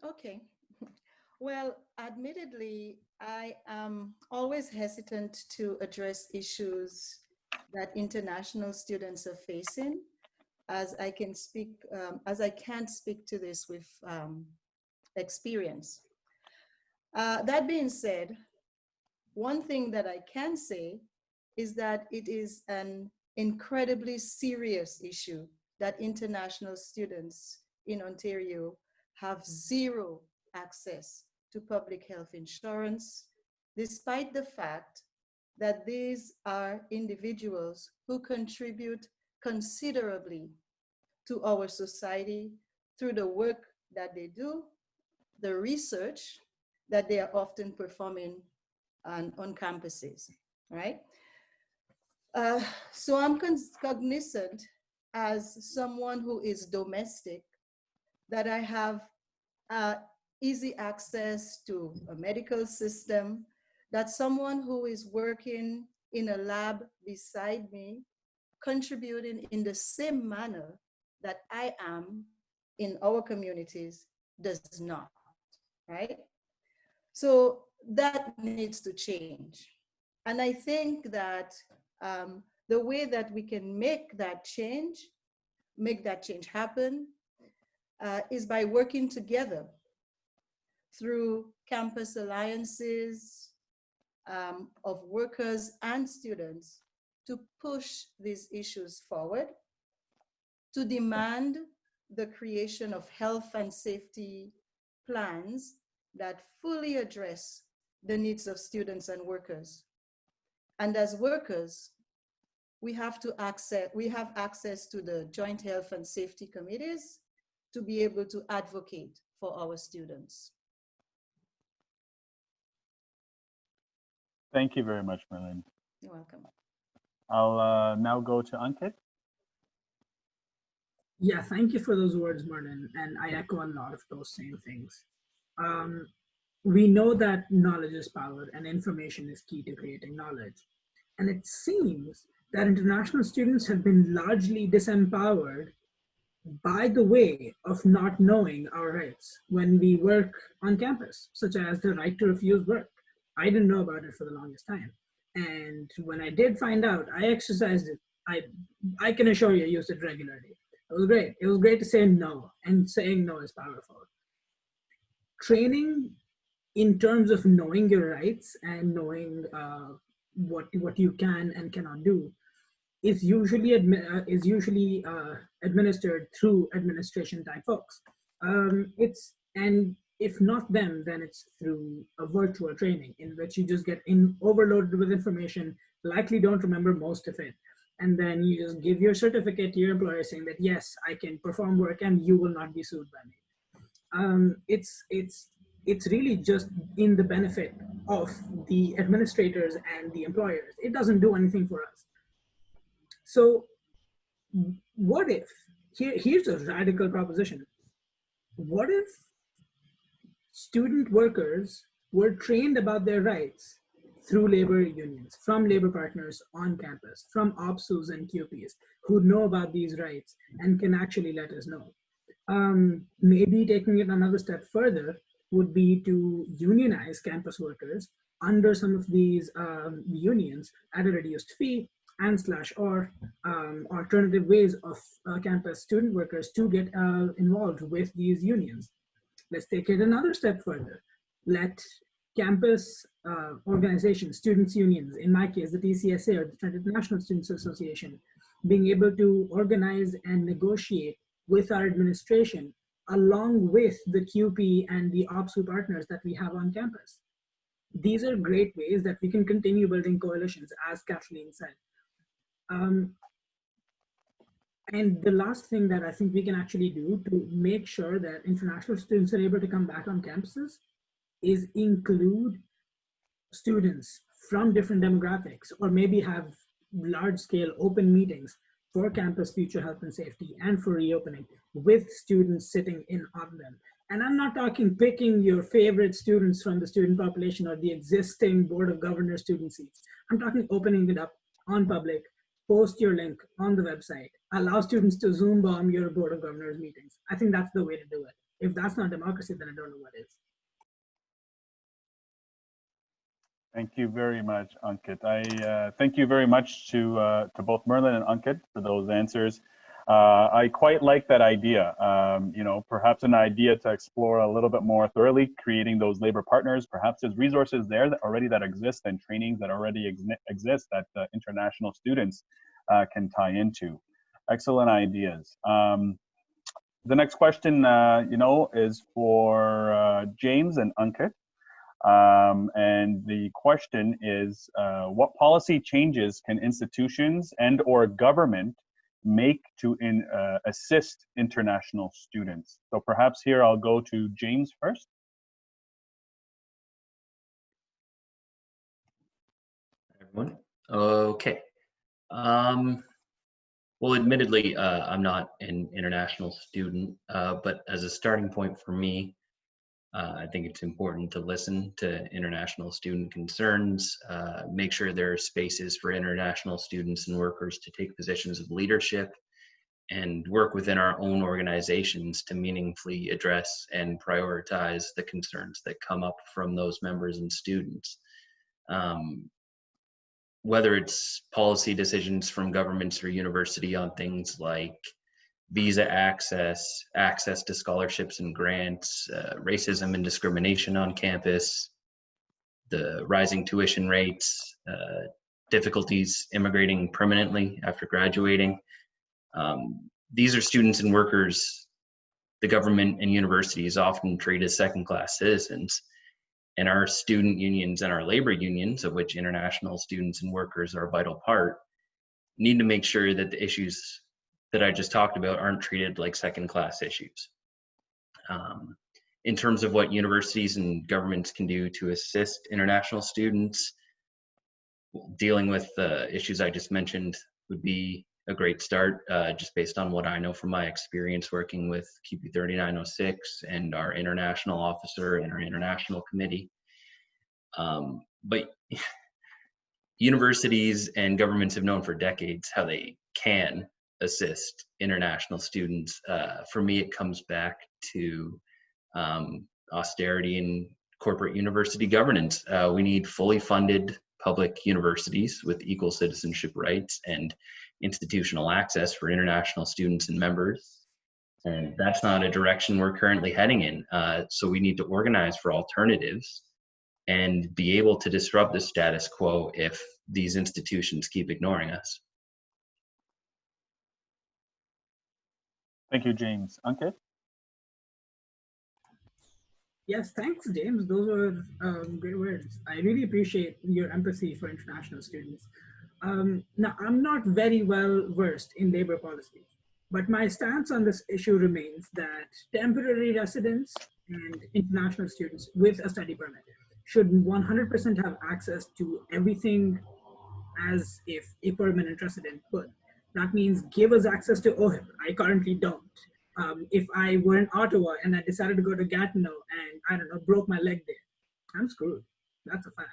Okay. Well, admittedly, I am always hesitant to address issues that international students are facing as I can speak, um, as I can't speak to this with um, experience. Uh, that being said, one thing that I can say is that it is an incredibly serious issue that international students in Ontario have zero access to public health insurance, despite the fact that these are individuals who contribute considerably to our society through the work that they do, the research that they are often performing on, on campuses, right? Uh, so I'm cognizant as someone who is domestic that I have uh, easy access to a medical system, that someone who is working in a lab beside me, contributing in the same manner that I am in our communities does not, right? So that needs to change. And I think that um, the way that we can make that change, make that change happen, uh, is by working together through campus alliances um, of workers and students to push these issues forward to demand the creation of health and safety plans that fully address the needs of students and workers. And as workers, we have to access, we have access to the joint health and safety committees to be able to advocate for our students. Thank you very much, Merlin. You're welcome. I'll uh, now go to Ankit. Yeah, thank you for those words, Martin. And I echo a lot of those same things. Um, we know that knowledge is power and information is key to creating knowledge. And it seems that international students have been largely disempowered by the way of not knowing our rights when we work on campus, such as the right to refuse work. I didn't know about it for the longest time. And when I did find out, I exercised it. I, I can assure you, I used it regularly. It was great. It was great to say no, and saying no is powerful. Training in terms of knowing your rights and knowing uh, what what you can and cannot do is usually admi- uh, is usually uh, administered through administration type folks. Um, it's and if not them, then it's through a virtual training in which you just get in overloaded with information, likely don't remember most of it, and then you just give your certificate to your employer saying that yes, I can perform work and you will not be sued by me. Um, it's it's it's really just in the benefit of the administrators and the employers. It doesn't do anything for us. So what if, here, here's a radical proposition. What if student workers were trained about their rights through labor unions, from labor partners on campus, from OPSEUs and CUPEs who know about these rights and can actually let us know. Um, maybe taking it another step further would be to unionize campus workers under some of these um, unions at a reduced fee and slash or um, alternative ways of uh, campus student workers to get uh, involved with these unions. Let's take it another step further. Let campus uh, organizations, students unions, in my case, the TCSA or the International Students Association, being able to organize and negotiate with our administration along with the CUPE and the OPSEU partners that we have on campus. These are great ways that we can continue building coalitions, as Kathleen said. Um, and the last thing that I think we can actually do to make sure that international students are able to come back on campuses is include students from different demographics or maybe have large scale open meetings for campus future health and safety and for reopening with students sitting in on them. And I'm not talking picking your favorite students from the student population or the existing board of governors student seats. I'm talking opening it up on public, post your link on the website, allow students to Zoom bomb your board of governors meetings. I think that's the way to do it. If that's not democracy, then I don't know what is. Thank you very much, Ankit. I uh, thank you very much to uh, to both Merlin and Ankit for those answers. Uh, I quite like that idea. Um, you know, perhaps an idea to explore a little bit more thoroughly, creating those labor partners. Perhaps there's resources there that already that exist and trainings that already ex exist that uh, international students uh, can tie into. Excellent ideas. Um, the next question, uh, you know, is for James and Ankit. Um, and the question is, uh, what policy changes can institutions and or government make to in, uh, assist international students? So perhaps here I'll go to James first. Everyone, okay. Um, well, admittedly, uh, I'm not an international student, uh, but as a starting point for me, uh, I think it's important to listen to international student concerns, uh, make sure there are spaces for international students and workers to take positions of leadership, and work within our own organizations to meaningfully address and prioritize the concerns that come up from those members and students. Um, whether it's policy decisions from governments or university on things like visa access, access to scholarships and grants, uh, racism and discrimination on campus, the rising tuition rates, uh, difficulties immigrating permanently after graduating. Um, these are students and workers the government and universities often treat as second class citizens. And our student unions and our labor unions, of which international students and workers are a vital part, need to make sure that the issues that I just talked about aren't treated like second class issues. Um, in terms of what universities and governments can do to assist international students, dealing with the issues I just mentioned would be a great start, uh, just based on what I know from my experience working with CUPE 3906 and our international officer and our international committee. Um, but universities and governments have known for decades how they can assist international students. Uh, for me, it comes back to um, austerity in corporate university governance. Uh, we need fully funded public universities with equal citizenship rights and institutional access for international students and members. And that's not a direction we're currently heading in. Uh, so we need to organize for alternatives and be able to disrupt the status quo if these institutions keep ignoring us. Thank you, James. Ankit? Yes, thanks, James. Those were um, great words. I really appreciate your empathy for international students. Um, now, I'm not very well versed in labor policy, but my stance on this issue remains that temporary residents and international students with a study permit should 100% have access to everything as if a permanent resident would. That means give us access to OHIP. I currently don't. Um, if I were in Ottawa and I decided to go to Gatineau and I don't know, broke my leg there, I'm screwed. That's a fact.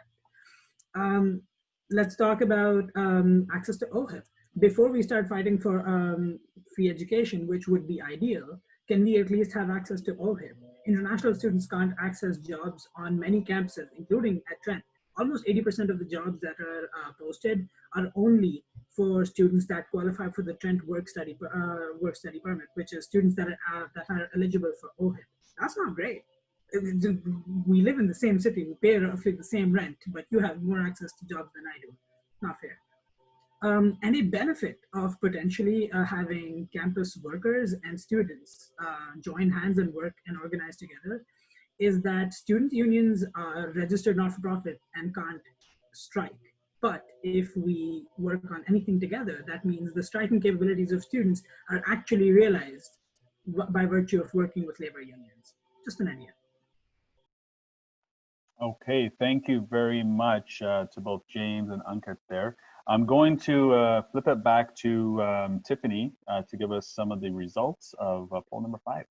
Um, let's talk about um, access to OHIP. Before we start fighting for um, free education, which would be ideal, can we at least have access to OHIP? International students can't access jobs on many campuses, including at Trent. Almost 80% of the jobs that are uh, posted are only for students that qualify for the Trent work study uh, work study permit, which is students that are uh, that are eligible for OHIP. That's not great. We live in the same city, we pay roughly the same rent, but you have more access to jobs than I do. Not fair. Um, benefit of potentially uh, having campus workers and students uh, join hands and work and organize together is that student unions are registered not-for-profit and can't strike. But if we work on anything together, that means the striking capabilities of students are actually realized by virtue of working with labor unions. Just an idea. Okay, thank you very much uh, to both James and Ankit there. I'm going to uh, flip it back to um, Tiffany uh, to give us some of the results of uh, poll number five.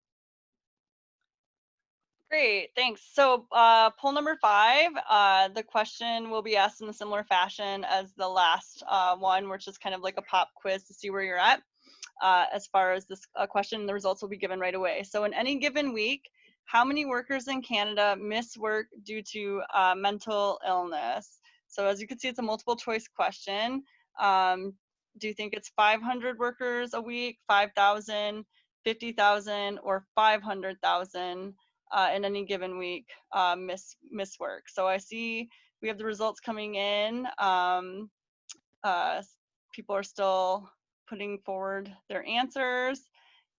Great, thanks. So uh, poll number five, uh, the question will be asked in a similar fashion as the last uh, one, which is kind of like a pop quiz to see where you're at. Uh, as far as this uh, question, the results will be given right away. So in any given week, how many workers in Canada miss work due to uh, mental illness? So as you can see, it's a multiple choice question. Um, do you think it's 500 workers a week, 5,000, 50,000, or 500,000 uh, in any given week uh, miss, miss work? So I see we have the results coming in. Um, uh, people are still putting forward their answers.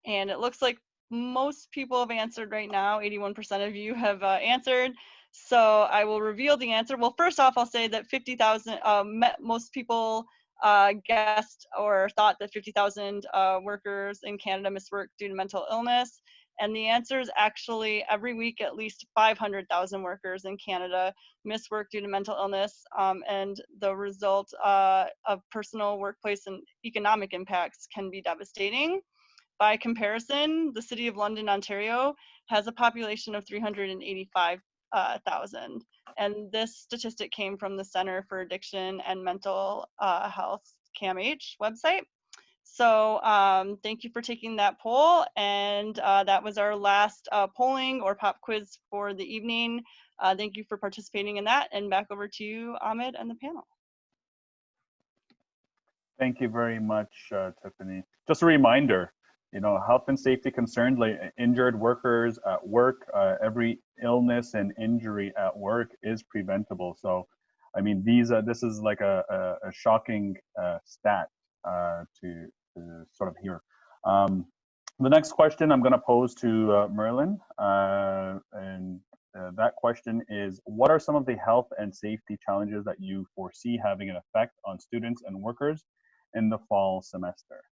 And it looks like most people have answered right now. 81% of you have uh, answered. So I will reveal the answer. Well, first off, I'll say that 50,000, um, most people uh, guessed or thought that 50,000 uh, workers in Canada miss work due to mental illness. And the answer is actually every week at least 500,000 workers in Canada miss work due to mental illness. Um, and the result uh, of personal, workplace, and economic impacts can be devastating. By comparison, the City of London, Ontario has a population of 385,000. uh. And this statistic came from the Center for Addiction and Mental uh, Health CAMH website. So um, thank you for taking that poll. And uh, that was our last uh, polling or pop quiz for the evening. Uh, thank you for participating in that. And back over to you, Ahmed, and the panel. Thank you very much, uh, Tiffany. Just a reminder, you know, health and safety concerns like injured workers at work, uh, every illness and injury at work is preventable. So, I mean, these are, this is like a, a, a shocking uh, stat uh, to, to sort of here. Um, the next question I'm going to pose to uh, Merlin, uh, and uh, that question is, what are some of the health and safety challenges that you foresee having an effect on students and workers in the fall semester?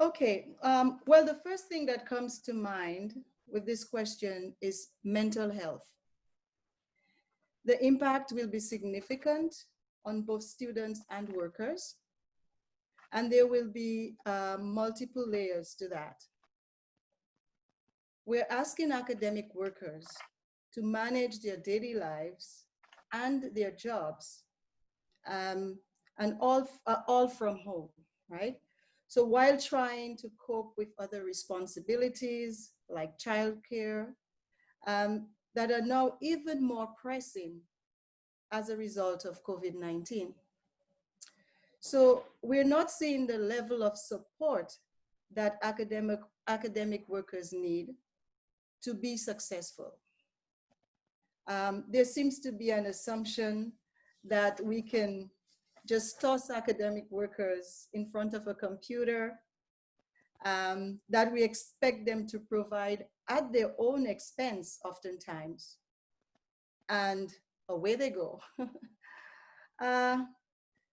Okay, um, well, the first thing that comes to mind with this question is mental health. The impact will be significant on both students and workers, and there will be uh, multiple layers to that. We're asking academic workers to manage their daily lives and their jobs, um, and all, uh, all from home, right? So while trying to cope with other responsibilities like childcare, um, that are now even more pressing as a result of COVID-19. So we're not seeing the level of support that academic, academic workers need to be successful. Um, there seems to be an assumption that we can just toss academic workers in front of a computer, um, that we expect them to provide at their own expense oftentimes, and away they go. uh,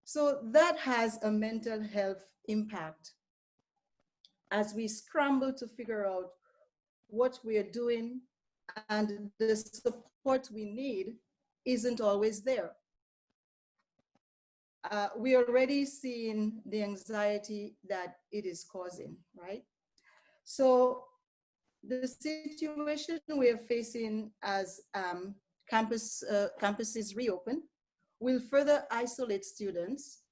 so that has a mental health impact as we scramble to figure out what we are doing and the support we need isn't always there. Uh, we already seeing the anxiety that it is causing, right? So the situation we are facing as um, campus, uh, campuses reopen will further isolate students,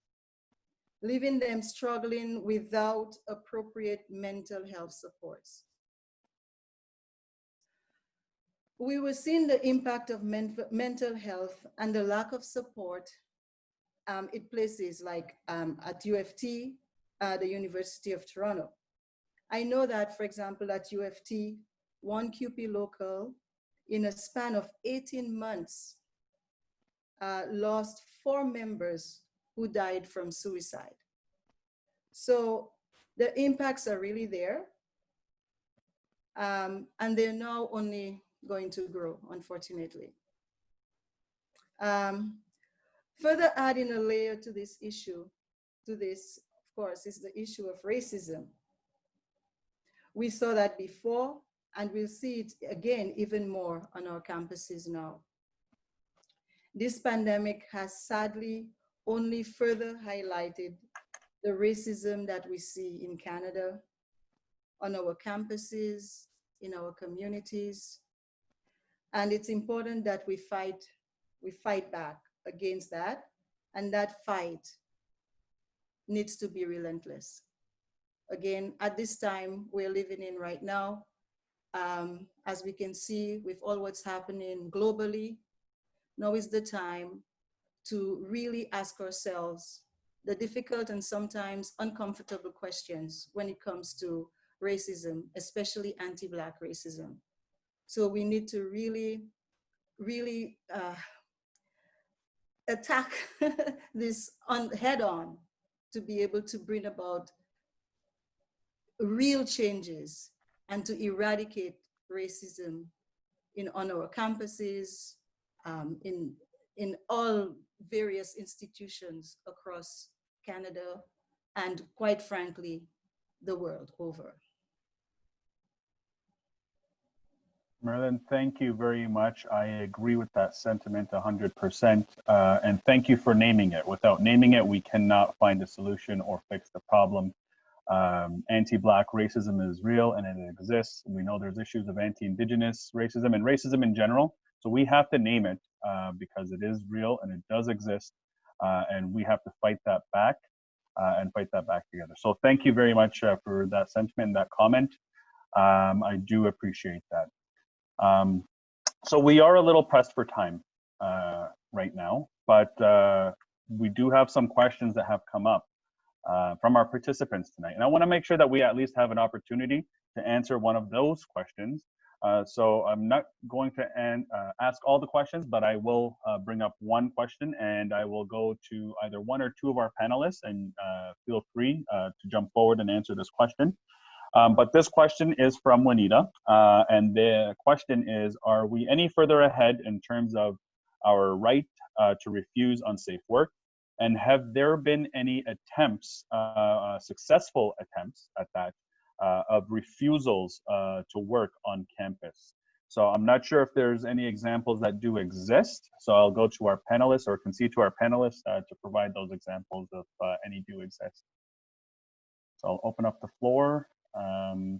leaving them struggling without appropriate mental health supports. We were seeing the impact of men mental health and the lack of support um, in places like um, at U of T, uh, the University of Toronto. I know that, for example, at U of T, one CUPE local in a span of 18 months uh, lost four members who died from suicide. So the impacts are really there. Um, and they're now only going to grow, unfortunately. Um, further adding a layer to this issue, to this, of course, is the issue of racism. We saw that before, and we'll see it again even more on our campuses now. This pandemic has sadly only further highlighted the racism that we see in Canada, on our campuses, in our communities. And it's important that we fight, we fight back against that. And that fight needs to be relentless. Again, at this time we're living in right now, um, as we can see with all what's happening globally, now is the time to really ask ourselves the difficult and sometimes uncomfortable questions when it comes to racism, especially anti-Black racism. So we need to really, really uh, attack this on head on to be able to bring about real changes and to eradicate racism in on our campuses, um, in, in all various institutions across Canada, and quite frankly, the world over. Merlin, thank you very much. I agree with that sentiment 100%. Uh, and thank you for naming it. Without naming it, we cannot find a solution or fix the problem. Um, anti-Black racism is real and it exists. We know there's issues of anti-Indigenous racism and racism in general. So we have to name it uh, because it is real and it does exist. Uh, and we have to fight that back uh, and fight that back together. So thank you very much uh, for that sentiment and that comment. Um, I do appreciate that. Um, so we are a little pressed for time uh, right now, but uh, we do have some questions that have come up uh, from our participants tonight. And I wanna make sure that we at least have an opportunity to answer one of those questions. Uh, so I'm not going to an, uh, ask all the questions, but I will uh, bring up one question and I will go to either one or two of our panelists and feel free to jump forward and answer this question. Um, but this question is from Juanita, uh, and the question is, are we any further ahead in terms of our right uh, to refuse unsafe work? And have there been any attempts, uh, uh successful attempts at that, uh, of refusals uh, to work on campus? So I'm not sure if there's any examples that do exist. So I'll go to our panelists or concede to our panelists to provide those examples if any do exist. So I'll open up the floor. Um,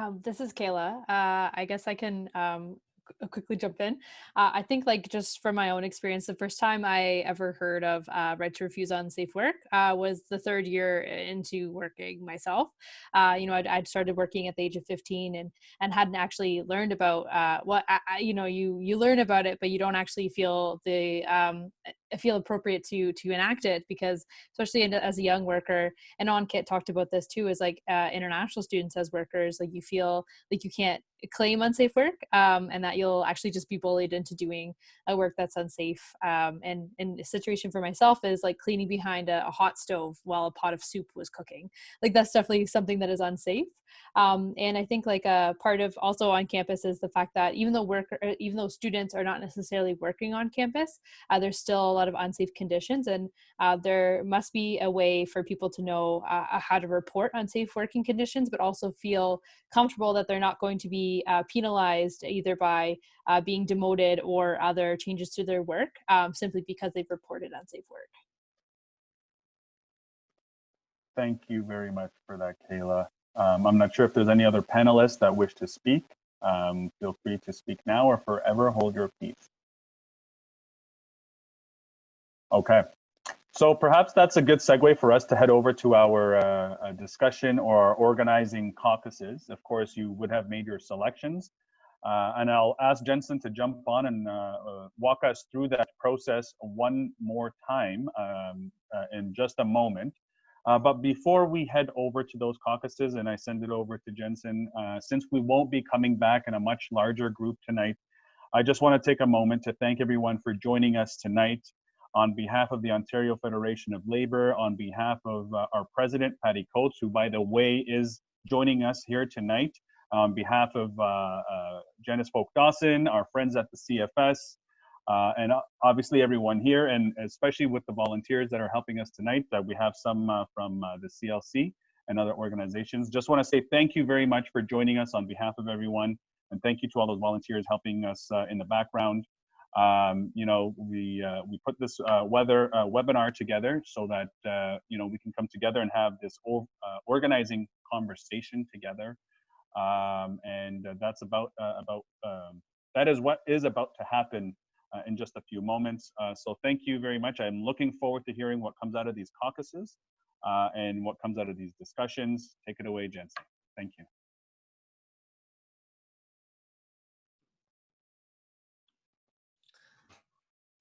Um, this is Kayla. Uh, I guess I can um, qu- quickly jump in. Uh, I think, like, just from my own experience, the first time I ever heard of uh, right to refuse unsafe work uh, was the third year into working myself. Uh, you know, I'd, I'd started working at the age of 15 and and hadn't actually learned about uh, what I- you know you you learn about it, but you don't actually feel the um, uh, feel appropriate to to enact it because especially as a young worker and Ankit talked about this too is like uh, international students as workers like you feel like you can't claim unsafe work um, and that you'll actually just be bullied into doing a work that's unsafe um, and and a situation for myself is like cleaning behind a, a hot stove while a pot of soup was cooking. Like that's definitely something that is unsafe um, and i think like a part of also on campus is the fact that even though work uh, even though students are not necessarily working on campus uh, there's still lot of unsafe conditions and uh, there must be a way for people to know uh, how to report unsafe working conditions but also feel comfortable that they're not going to be uh, penalized either by uh, being demoted or other changes to their work um, simply because they've reported unsafe work Thank you very much for that, Kayla. Um, I'm not sure if there's any other panelists that wish to speak. Um, feel free to speak now or forever hold your peace. Okay, so perhaps that's a good segue for us to head over to our uh, uh, discussion or organizing caucuses. Of course, you would have made your selections. Uh, and I'll ask Jensen to jump on and uh, uh, walk us through that process one more time um, uh, in just a moment. But before we head over to those caucuses and I send it over to Jensen, since we won't be coming back in a much larger group tonight, I just want to take a moment to thank everyone for joining us tonight on behalf of the Ontario Federation of Labor, on behalf of uh, our president, Patty Coates, who, by the way, is joining us here tonight, on behalf of uh, uh, Janice Folk Dawson, our friends at the CFS, uh, and obviously everyone here, and especially with the volunteers that are helping us tonight. That we have some uh, from uh, the CLC and other organizations. Just want to say thank you very much for joining us on behalf of everyone, and thank you to all those volunteers helping us uh, in the background. Um, you know, we uh, we put this uh, weather uh, webinar together so that uh, you know we can come together and have this uh, organizing conversation together, um, and uh, that's about about um, that is what is about to happen in just a few moments. So thank you very much. I'm looking forward to hearing what comes out of these caucuses and what comes out of these discussions. Take it away, Jensen. Thank you.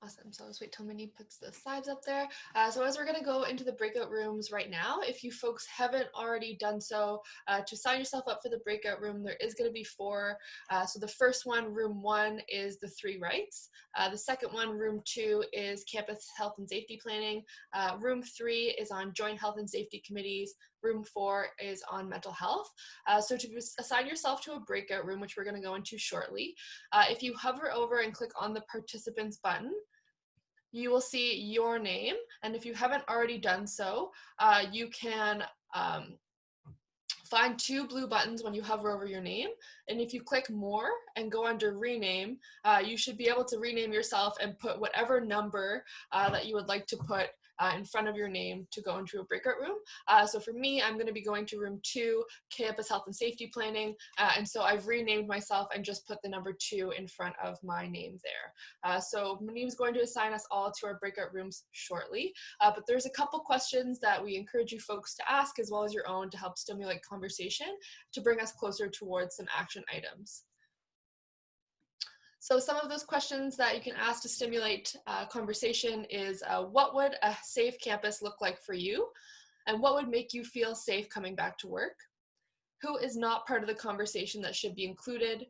Awesome. So let's wait till Minnie puts the slides up there. Uh, so as we're going to go into the breakout rooms right now, if you folks haven't already done so, uh, to sign yourself up for the breakout room, there is going to be four. Uh, so the first one, room one, is the three rights. Uh, the second one, room two, is campus health and safety planning. Uh, room three is on joint health and safety committees. Room four is on mental health. Uh, so to assign yourself to a breakout room, which we're going to go into shortly, if you hover over and click on the participants button, you will see your name. And if you haven't already done so, uh, you can um, find two blue buttons when you hover over your name. And if you click more and go under rename, uh, you should be able to rename yourself and put whatever number uh, that you would like to put uh, in front of your name to go into a breakout room. Uh, so for me, I'm going to be going to room two, campus health and safety planning. Uh, and so I've renamed myself and just put the number two in front of my name there. Uh, so Manim's going to assign us all to our breakout rooms shortly. Uh, but there's a couple questions that we encourage you folks to ask as well as your own to help stimulate conversation to bring us closer towards some action items. So some of those questions that you can ask to stimulate uh, conversation is uh, what would a safe campus look like for you? And what would make you feel safe coming back to work? Who is not part of the conversation that should be included?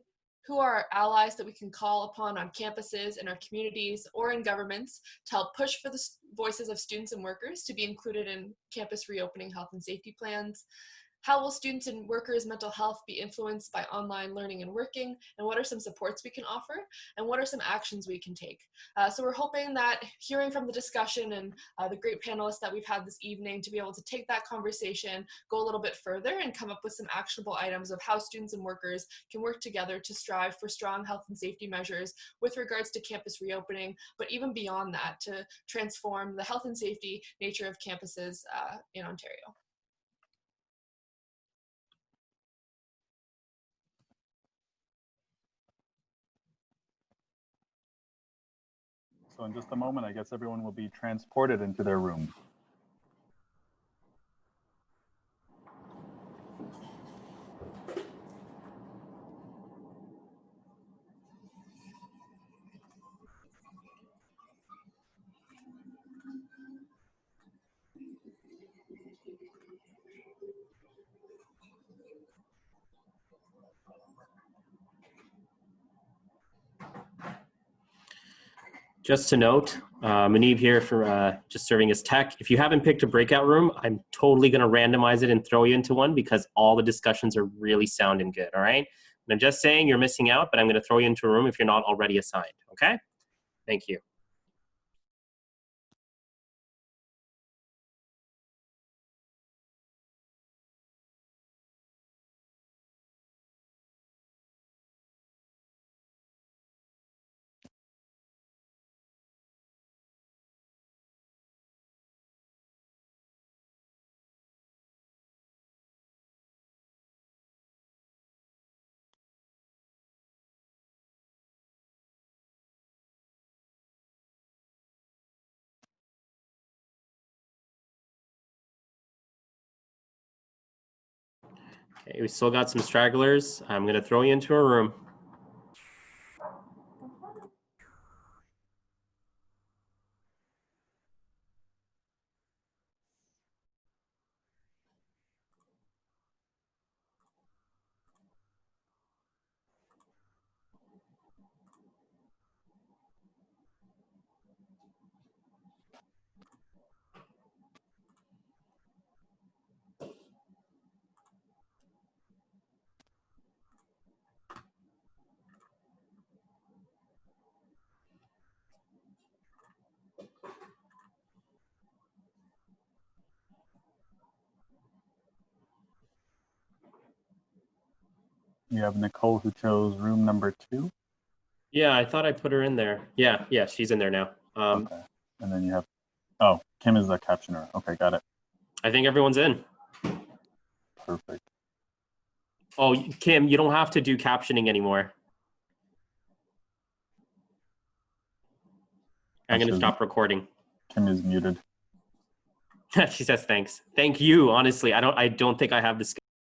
Who are our allies that we can call upon on campuses, in our communities, or in governments to help push for the voices of students and workers to be included in campus reopening health and safety plans? How will students and workers' mental health be influenced by online learning and working? And what are some supports we can offer? And what are some actions we can take? Uh, so we're hoping that hearing from the discussion and uh, the great panelists that we've had this evening to be able to take that conversation, go a little bit further and come up with some actionable items of how students and workers can work together to strive for strong health and safety measures with regards to campus reopening, but even beyond that to transform the health and safety nature of campuses uh, in Ontario. So in just a moment, I guess everyone will be transported into their room. Just to note, uh, here for uh, just serving as tech. If you haven't picked a breakout room, I'm totally going to randomize it and throw you into one because all the discussions are really sounding good. All right. And I'm just saying you're missing out, but I'm going to throw you into a room if you're not already assigned. Okay. Thank you. We still got some stragglers. I'm going to throw you into a room. You have Nicole who chose room number two. Yeah, I thought I put her in there. Yeah, yeah, she's in there now. Um, Okay. And then you have, oh, Kim is the captioner. Okay, got it. I think everyone's in. Perfect. Oh, Kim, you don't have to do captioning anymore. I'm going to stop recording. Kim is muted. she says thanks. Thank you. Honestly, I don't. I don't think I have the skill